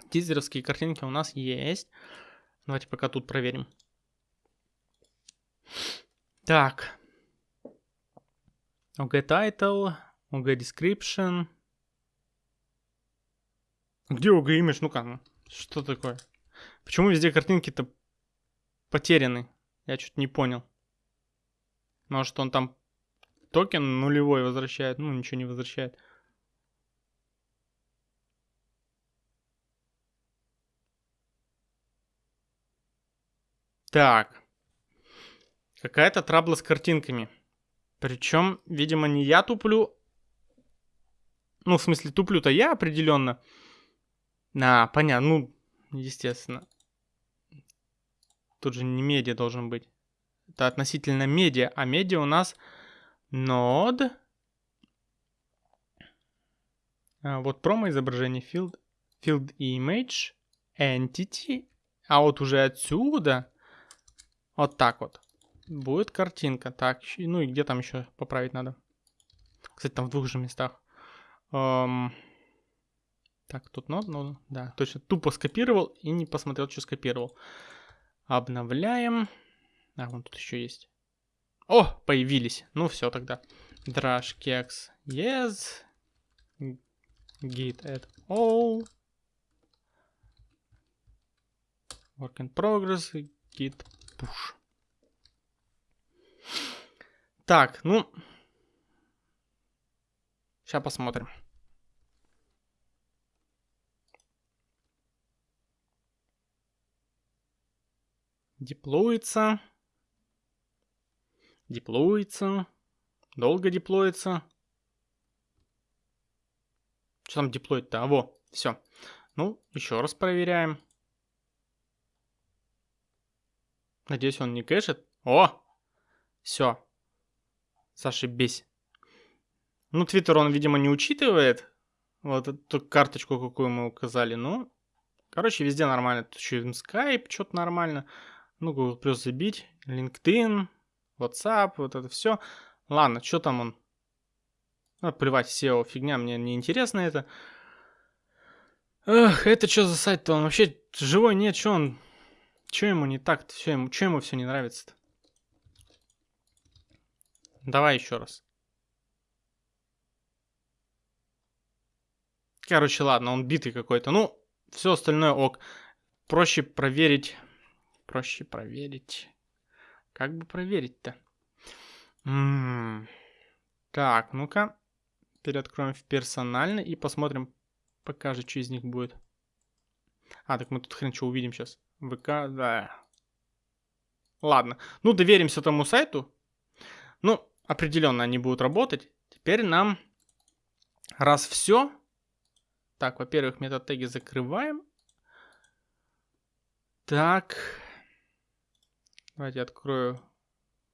A: Тизеровские картинки у нас есть. Давайте пока тут проверим. Так. OG title, OG description. Где OG image? Ну-ка, ну, что такое? Почему везде картинки-то потеряны? Я что-то не понял. Может, он там токен нулевой возвращает? Ну, ничего не возвращает. Так. Какая-то трабла с картинками. Причем, видимо, не я туплю. Ну, в смысле, туплю-то я определенно. А, понятно, ну, естественно. Тут же не медиа должен быть. Это относительно медиа, а медиа у нас node. А, вот промо изображение field, field image, entity. А вот уже отсюда, вот так вот. Будет картинка. Так, ну и где там еще поправить надо? Кстати, там в двух же местах. Эм... Так, тут нод, ну, да, точно. Тупо скопировал и не посмотрел, что скопировал. Обновляем. А, вон тут еще есть. О, появились. Ну все тогда. Drash kex yes. Git add all. Work in progress. Git push. Так, ну... Сейчас посмотрим. Деплоится. Деплоится. Долго деплоится. Что там деплоить-то? А, во, все. Ну, еще раз проверяем. Надеюсь, он не кэшит. О! Все. Зашибись. Ну, Твиттер он, видимо, не учитывает. Вот эту карточку, какую мы указали. Ну, короче, везде нормально. Тут еще Skype, что-то нормально. Ну, Google Plus забить. LinkedIn, WhatsApp, вот это все. Ладно, что там он? Ну, плевать, SEO фигня, мне не интересно это. Эх, это что за сайт-то? Он вообще живой нет, что он... Что ему не так-то? Что ему, что ему все не нравится-то? Давай еще раз. Короче, ладно, он битый какой-то. Ну, все остальное ок. Проще проверить. Проще проверить. Как бы проверить-то? М-м-м. Так, ну-ка. Переоткроем в персонально и посмотрим, пока же, что из них будет. А, так мы тут хрен что увидим сейчас. ВК, да. Ладно. Ну, доверимся тому сайту. Ну, определенно они будут работать. Теперь нам, раз все, так, во-первых, метод теги закрываем. Так. Давайте открою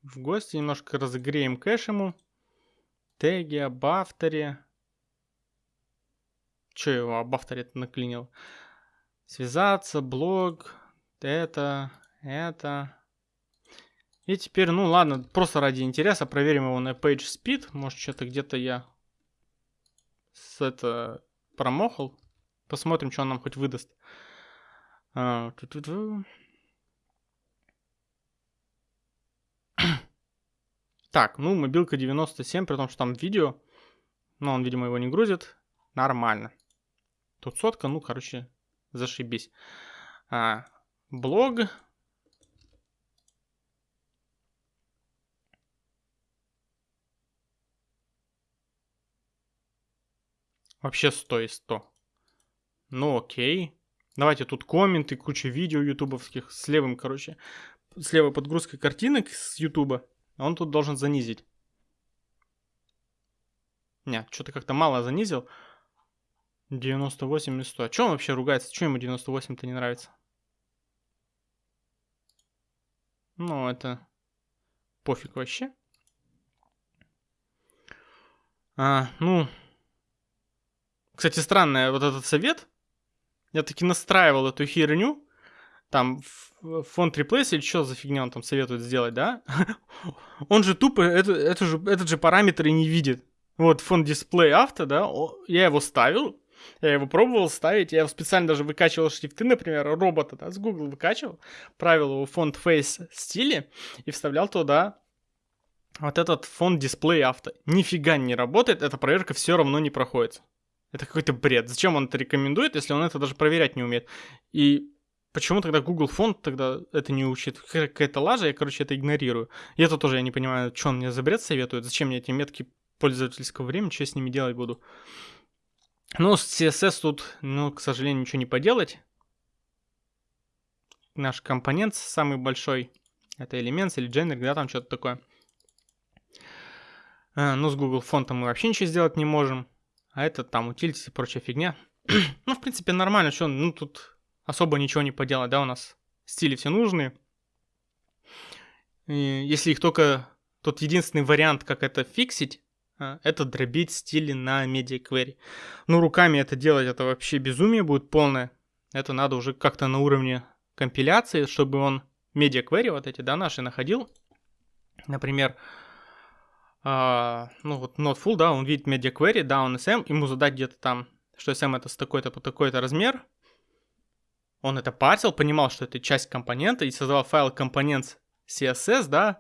A: в гости. Немножко разогреем кэш ему. Теги об авторе. Че его об авторе наклинил? Связаться, блог, это, это. И теперь, ну ладно, просто ради интереса проверим его на PageSpeed. Может, что-то где-то я с это промохал. Посмотрим, что он нам хоть выдаст. А. Так, ну, мобилка 97, при том, что там видео. Но он, видимо, его не грузит. Нормально. Тут сотка, ну, короче, зашибись. А, блог. Вообще 100 из 100. Ну окей. Давайте тут комменты, куча видео ютубовских с левым, короче, с левой подгрузкой картинок с ютуба. Он тут должен занизить. Не, что-то как-то мало занизил. 98 из 100. А что он вообще ругается? Что ему 98-то не нравится? Ну, это пофиг вообще. А, ну, кстати, странный вот этот совет. Я таки настраивал эту херню. Там фонд replace или что за фигня он там советует сделать, да? он же тупо это, это же, этот же параметр и не видит. Вот фонд display авто, да, я его ставил, я его пробовал ставить, я его специально даже выкачивал шрифты, например, робота, да, с Google выкачивал, правил его фонд face стиле и вставлял туда вот этот фонд display авто. Нифига не работает, эта проверка все равно не проходит. Это какой-то бред. Зачем он это рекомендует, если он это даже проверять не умеет? И почему тогда Google фонд тогда это не учит? Какая-то лажа, я, короче, это игнорирую. И это тоже я не понимаю, что он мне за бред советует, зачем мне эти метки пользовательского времени, что я с ними делать буду. Ну, с CSS тут, ну, к сожалению, ничего не поделать. Наш компонент самый большой, это элемент или generic, да, там что-то такое. А, ну, с Google фонтом мы вообще ничего сделать не можем. А это там утилитис и прочая фигня. ну, в принципе, нормально, что, ну, тут особо ничего не поделать, да, у нас стили все нужные. И если их только... Тот единственный вариант, как это фиксить, а, это дробить стили на query. Ну, руками это делать, это вообще безумие будет полное. Это надо уже как-то на уровне компиляции, чтобы он query вот эти, да, наши находил. Например, а, ну вот not full, да, он видит media query, down SM, ему задать где-то там, что SM это с такой-то по такой-то размер, он это парсил, понимал, что это часть компонента, и создавал файл компонент CSS, да,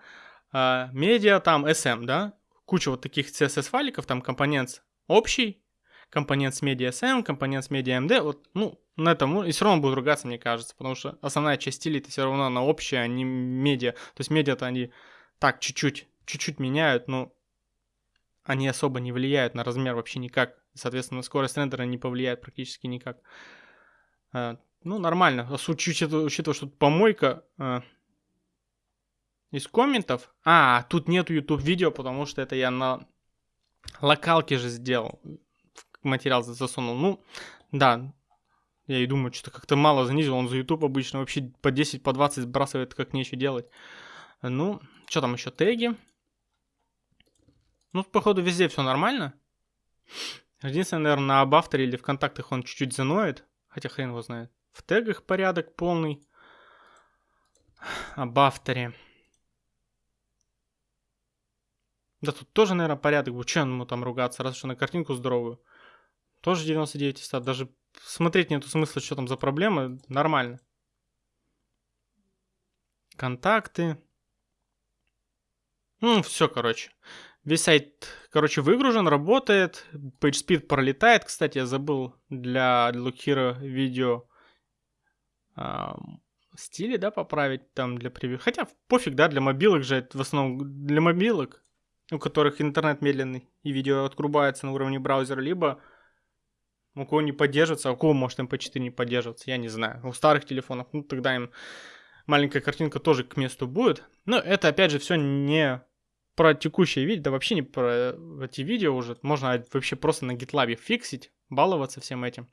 A: а, media там SM, да, куча вот таких CSS файликов, там компонент общий, компонент media SM, компонент media MD, вот, ну, на этом, ну, и все равно будет ругаться, мне кажется, потому что основная часть стилей это все равно на общая, а не медиа, то есть медиа-то они так чуть-чуть чуть-чуть меняют, но они особо не влияют на размер вообще никак. Соответственно, скорость рендера не повлияет практически никак. Ну, нормально. Учитывая, учитывая что тут помойка а, из комментов. А, тут нету YouTube видео, потому что это я на локалке же сделал. Материал засунул. Ну, да. Я и думаю, что-то как-то мало занизил. Он за YouTube обычно вообще по 10, по 20 сбрасывает, как нечего делать. Ну, что там еще? Теги. Ну, походу, везде все нормально. Единственное, наверное, на Абавторе или в контактах он чуть-чуть заноет. Хотя хрен его знает. В тегах порядок полный. Абавторе. Да тут тоже, наверное, порядок. Вы что ему там ругаться, раз что на картинку здоровую. Тоже 99 из 100. Даже смотреть нету смысла, что там за проблемы. Нормально. Контакты. Ну, все, короче. Весь сайт, короче, выгружен, работает. PageSpeed пролетает. Кстати, я забыл для Look видео стили, да, поправить там для превью. Хотя пофиг, да, для мобилок же, это в основном для мобилок, у которых интернет медленный и видео отрубается на уровне браузера, либо у кого не поддерживается, а у кого может MP4 не поддерживаться, я не знаю. У старых телефонов, ну тогда им маленькая картинка тоже к месту будет. Но это опять же все не про текущее видео, да вообще не про эти видео уже. Можно вообще просто на GitLab фиксить, баловаться всем этим.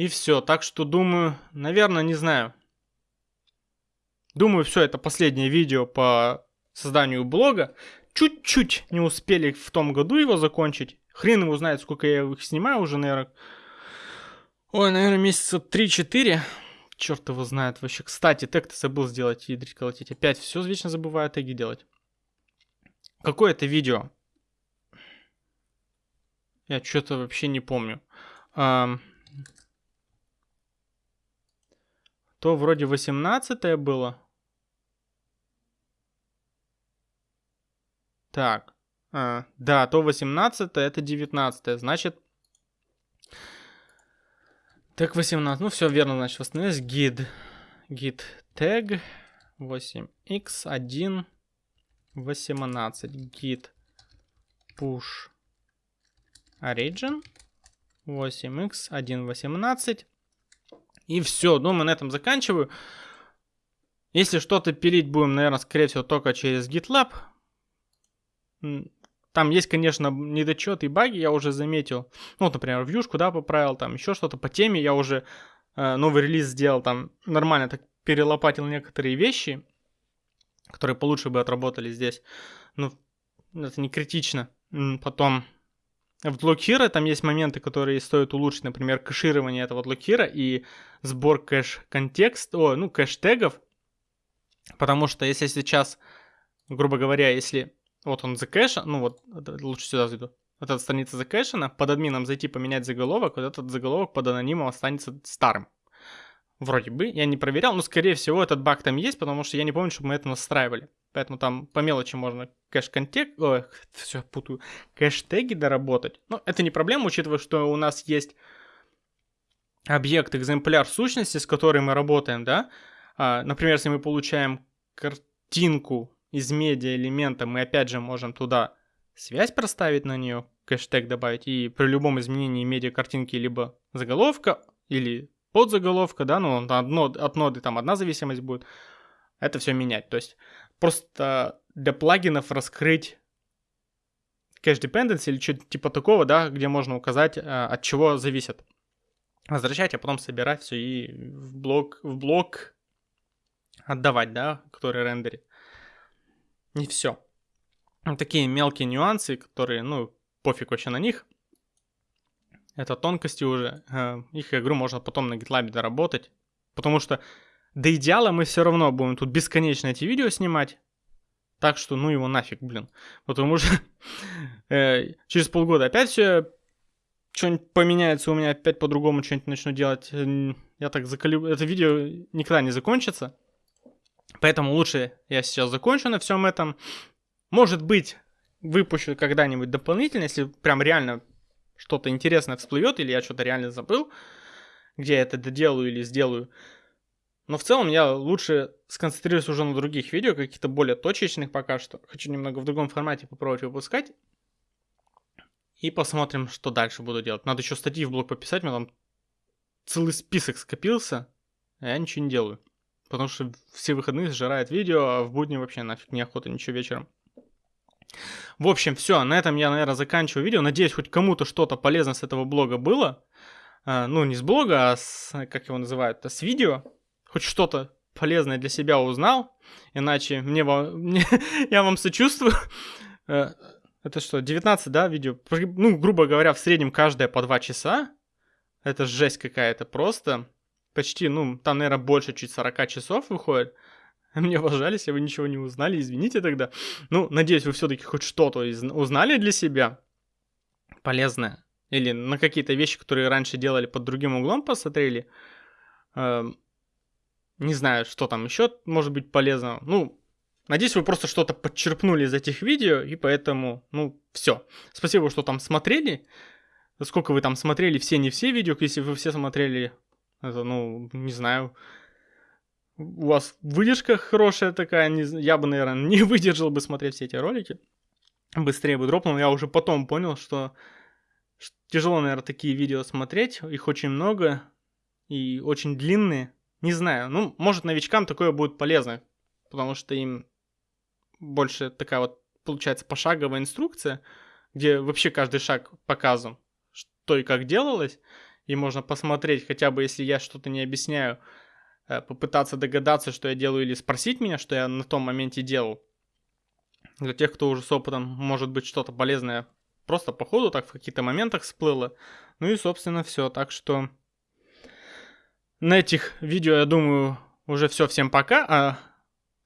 A: И все. Так что думаю, наверное, не знаю. Думаю, все, это последнее видео по созданию блога. Чуть-чуть не успели в том году его закончить. Хрен его знает, сколько я их снимаю уже, наверное. Ой, наверное, месяца 3-4. Черт его знает вообще. Кстати, тег-то забыл сделать, ядрить колотить. Опять все вечно забываю теги делать. Какое это видео? Я что-то вообще не помню. Um, то вроде 18 было. Так. А, да, то 18 это 19 значит... Так, 18. Ну, все верно, значит, восстановилось. Git. Git tag 8x1 18 git push origin 8x1 18 и все, думаю, на этом заканчиваю. Если что-то пилить будем, наверное, скорее всего, только через GitLab. Там есть, конечно, недочеты и баги, я уже заметил. Ну, вот, например, вьюшку, да, поправил, там еще что-то по теме. Я уже э, новый релиз сделал, там нормально так перелопатил некоторые вещи которые получше бы отработали здесь. Ну, это не критично. Потом в блок Hero там есть моменты, которые стоит улучшить, например, кэширование этого блок Hero и сбор кэш-контекст, о, ну, кэш-тегов, потому что если сейчас, грубо говоря, если вот он закэшен, ну вот, лучше сюда зайду, вот эта страница закэшена, под админом зайти поменять заголовок, вот этот заголовок под анонимом останется старым. Вроде бы, я не проверял, но скорее всего этот баг там есть, потому что я не помню, чтобы мы это настраивали. Поэтому там по мелочи можно кэш-контекст, ой, все путаю, кэш-теги доработать. Но это не проблема, учитывая, что у нас есть объект, экземпляр сущности, с которой мы работаем, да. А, например, если мы получаем картинку из медиа элемента, мы опять же можем туда связь проставить на нее, кэштег добавить, и при любом изменении медиа картинки либо заголовка, или подзаголовка, да, ну, одно, от ноды там одна зависимость будет, это все менять. То есть просто для плагинов раскрыть cache dependency или что-то типа такого, да, где можно указать, а, от чего зависит. Возвращать, а потом собирать все и в блок, в блок отдавать, да, который рендерит. И все. Такие мелкие нюансы, которые, ну, пофиг вообще на них. Это тонкости уже. Э, их игру можно потом на GitLab доработать. Потому что до идеала мы все равно будем тут бесконечно эти видео снимать. Так что ну его нафиг, блин. Потому что э, через полгода опять все что-нибудь поменяется у меня, опять по-другому что-нибудь начну делать. Я так заколю... Это видео никогда не закончится. Поэтому лучше я сейчас закончу на всем этом. Может быть, выпущу когда-нибудь дополнительно, если прям реально что-то интересное всплывет, или я что-то реально забыл, где я это доделаю или сделаю. Но в целом я лучше сконцентрируюсь уже на других видео, каких-то более точечных пока что. Хочу немного в другом формате попробовать выпускать. И посмотрим, что дальше буду делать. Надо еще статьи в блог пописать, у меня там целый список скопился, а я ничего не делаю. Потому что все выходные сжирает видео, а в будни вообще нафиг неохота ничего вечером. В общем, все, на этом я, наверное, заканчиваю видео. Надеюсь, хоть кому-то что-то полезное с этого блога было. э, ну, не с блога, а с, как его называют, с видео, хоть что-то полезное для себя узнал, иначе мне, мне я вам сочувствую. Э, это что, 19, да, видео? Ну, грубо говоря, в среднем каждое по 2 часа. Это жесть какая-то просто. Почти, ну, там, наверное, больше чуть 40 часов выходит. Мне пожалуйста, если вы ничего не узнали, извините тогда. Ну, надеюсь, вы все-таки хоть что-то узнали для себя полезное. Или на какие-то вещи, которые раньше делали под другим углом, посмотрели. Не знаю, что там еще может быть полезно. Ну, надеюсь, вы просто что-то подчерпнули из этих видео, и поэтому, ну, все. Спасибо, что там смотрели. Сколько вы там смотрели, все, не все видео, если вы все смотрели, это, ну, не знаю, у вас выдержка хорошая такая, не, я бы, наверное, не выдержал бы смотреть все эти ролики. Быстрее бы дропнул, я уже потом понял, что тяжело, наверное, такие видео смотреть, их очень много и очень длинные. Не знаю, ну, может, новичкам такое будет полезно, потому что им больше такая вот, получается, пошаговая инструкция, где вообще каждый шаг показан, что и как делалось, и можно посмотреть, хотя бы если я что-то не объясняю, э, попытаться догадаться, что я делаю, или спросить меня, что я на том моменте делал. Для тех, кто уже с опытом, может быть, что-то полезное просто по ходу так в каких-то моментах всплыло. Ну и, собственно, все. Так что на этих видео, я думаю, уже все. Всем пока. А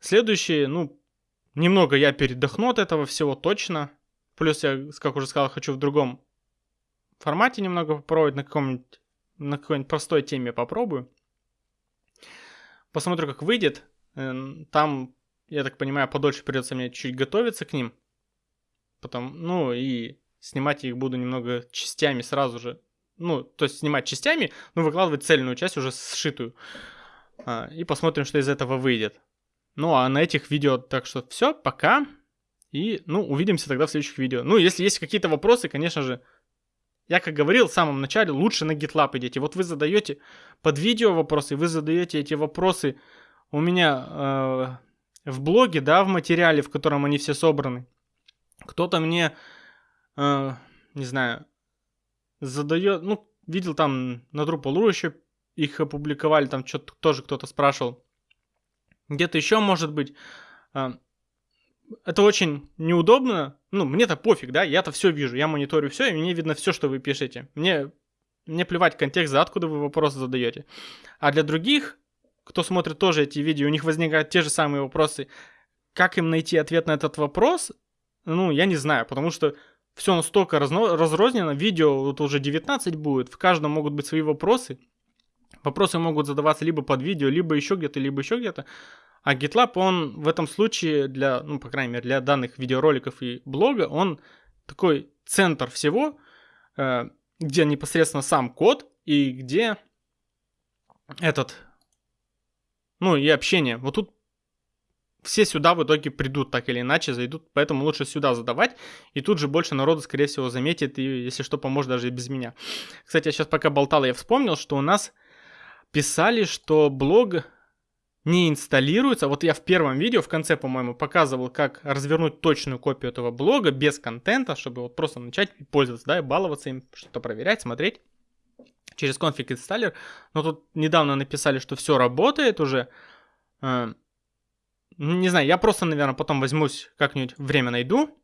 A: следующие, ну, немного я передохну от этого всего точно. Плюс я, как уже сказал, хочу в другом формате немного попробовать, на каком-нибудь на какой-нибудь простой теме попробую. Посмотрю, как выйдет. Там, я так понимаю, подольше придется мне чуть готовиться к ним. Потом, ну и снимать их буду немного частями сразу же ну, то есть снимать частями, но выкладывать цельную часть уже сшитую. А, и посмотрим, что из этого выйдет. Ну, а на этих видео, так что все, пока. И, ну, увидимся тогда в следующих видео. Ну, если есть какие-то вопросы, конечно же, я, как говорил в самом начале, лучше на GitLab идите. Вот вы задаете под видео вопросы, вы задаете эти вопросы у меня э, в блоге, да, в материале, в котором они все собраны. Кто-то мне, э, не знаю, задает, ну, видел там на Drupal.ru еще их опубликовали, там что-то тоже кто-то спрашивал. Где-то еще может быть. А, это очень неудобно. Ну, мне-то пофиг, да, я-то все вижу, я мониторю все, и мне видно все, что вы пишете. Мне, мне плевать контекст, за откуда вы вопросы задаете. А для других, кто смотрит тоже эти видео, у них возникают те же самые вопросы. Как им найти ответ на этот вопрос? Ну, я не знаю, потому что все настолько разно- разрознено, видео вот уже 19 будет, в каждом могут быть свои вопросы. Вопросы могут задаваться либо под видео, либо еще где-то, либо еще где-то. А GitLab, он в этом случае для, ну, по крайней мере, для данных видеороликов и блога, он такой центр всего, э, где непосредственно сам код и где этот, ну, и общение. Вот тут все сюда в итоге придут так или иначе, зайдут, поэтому лучше сюда задавать, и тут же больше народу, скорее всего, заметит, и если что, поможет даже и без меня. Кстати, я сейчас пока болтал, я вспомнил, что у нас писали, что блог не инсталируется. Вот я в первом видео, в конце, по-моему, показывал, как развернуть точную копию этого блога без контента, чтобы вот просто начать пользоваться, да, и баловаться им, что-то проверять, смотреть через конфиг инсталлер. Но тут недавно написали, что все работает уже. Не знаю, я просто, наверное, потом возьмусь, как-нибудь время найду,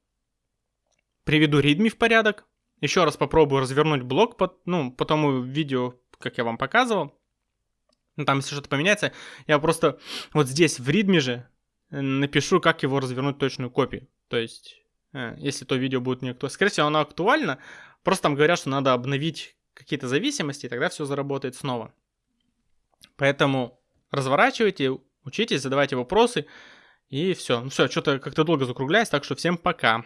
A: приведу readme в порядок, еще раз попробую развернуть блок по, ну, по тому видео, как я вам показывал. Ну, там, если что-то поменяется, я просто вот здесь в readme же э, напишу, как его развернуть точную копию. То есть, э, если то видео будет не актуально. Скорее всего, оно актуально, просто там говорят, что надо обновить какие-то зависимости, и тогда все заработает снова. Поэтому разворачивайте, учитесь, задавайте вопросы, и все. Ну все, что-то как-то долго закругляюсь, так что всем пока.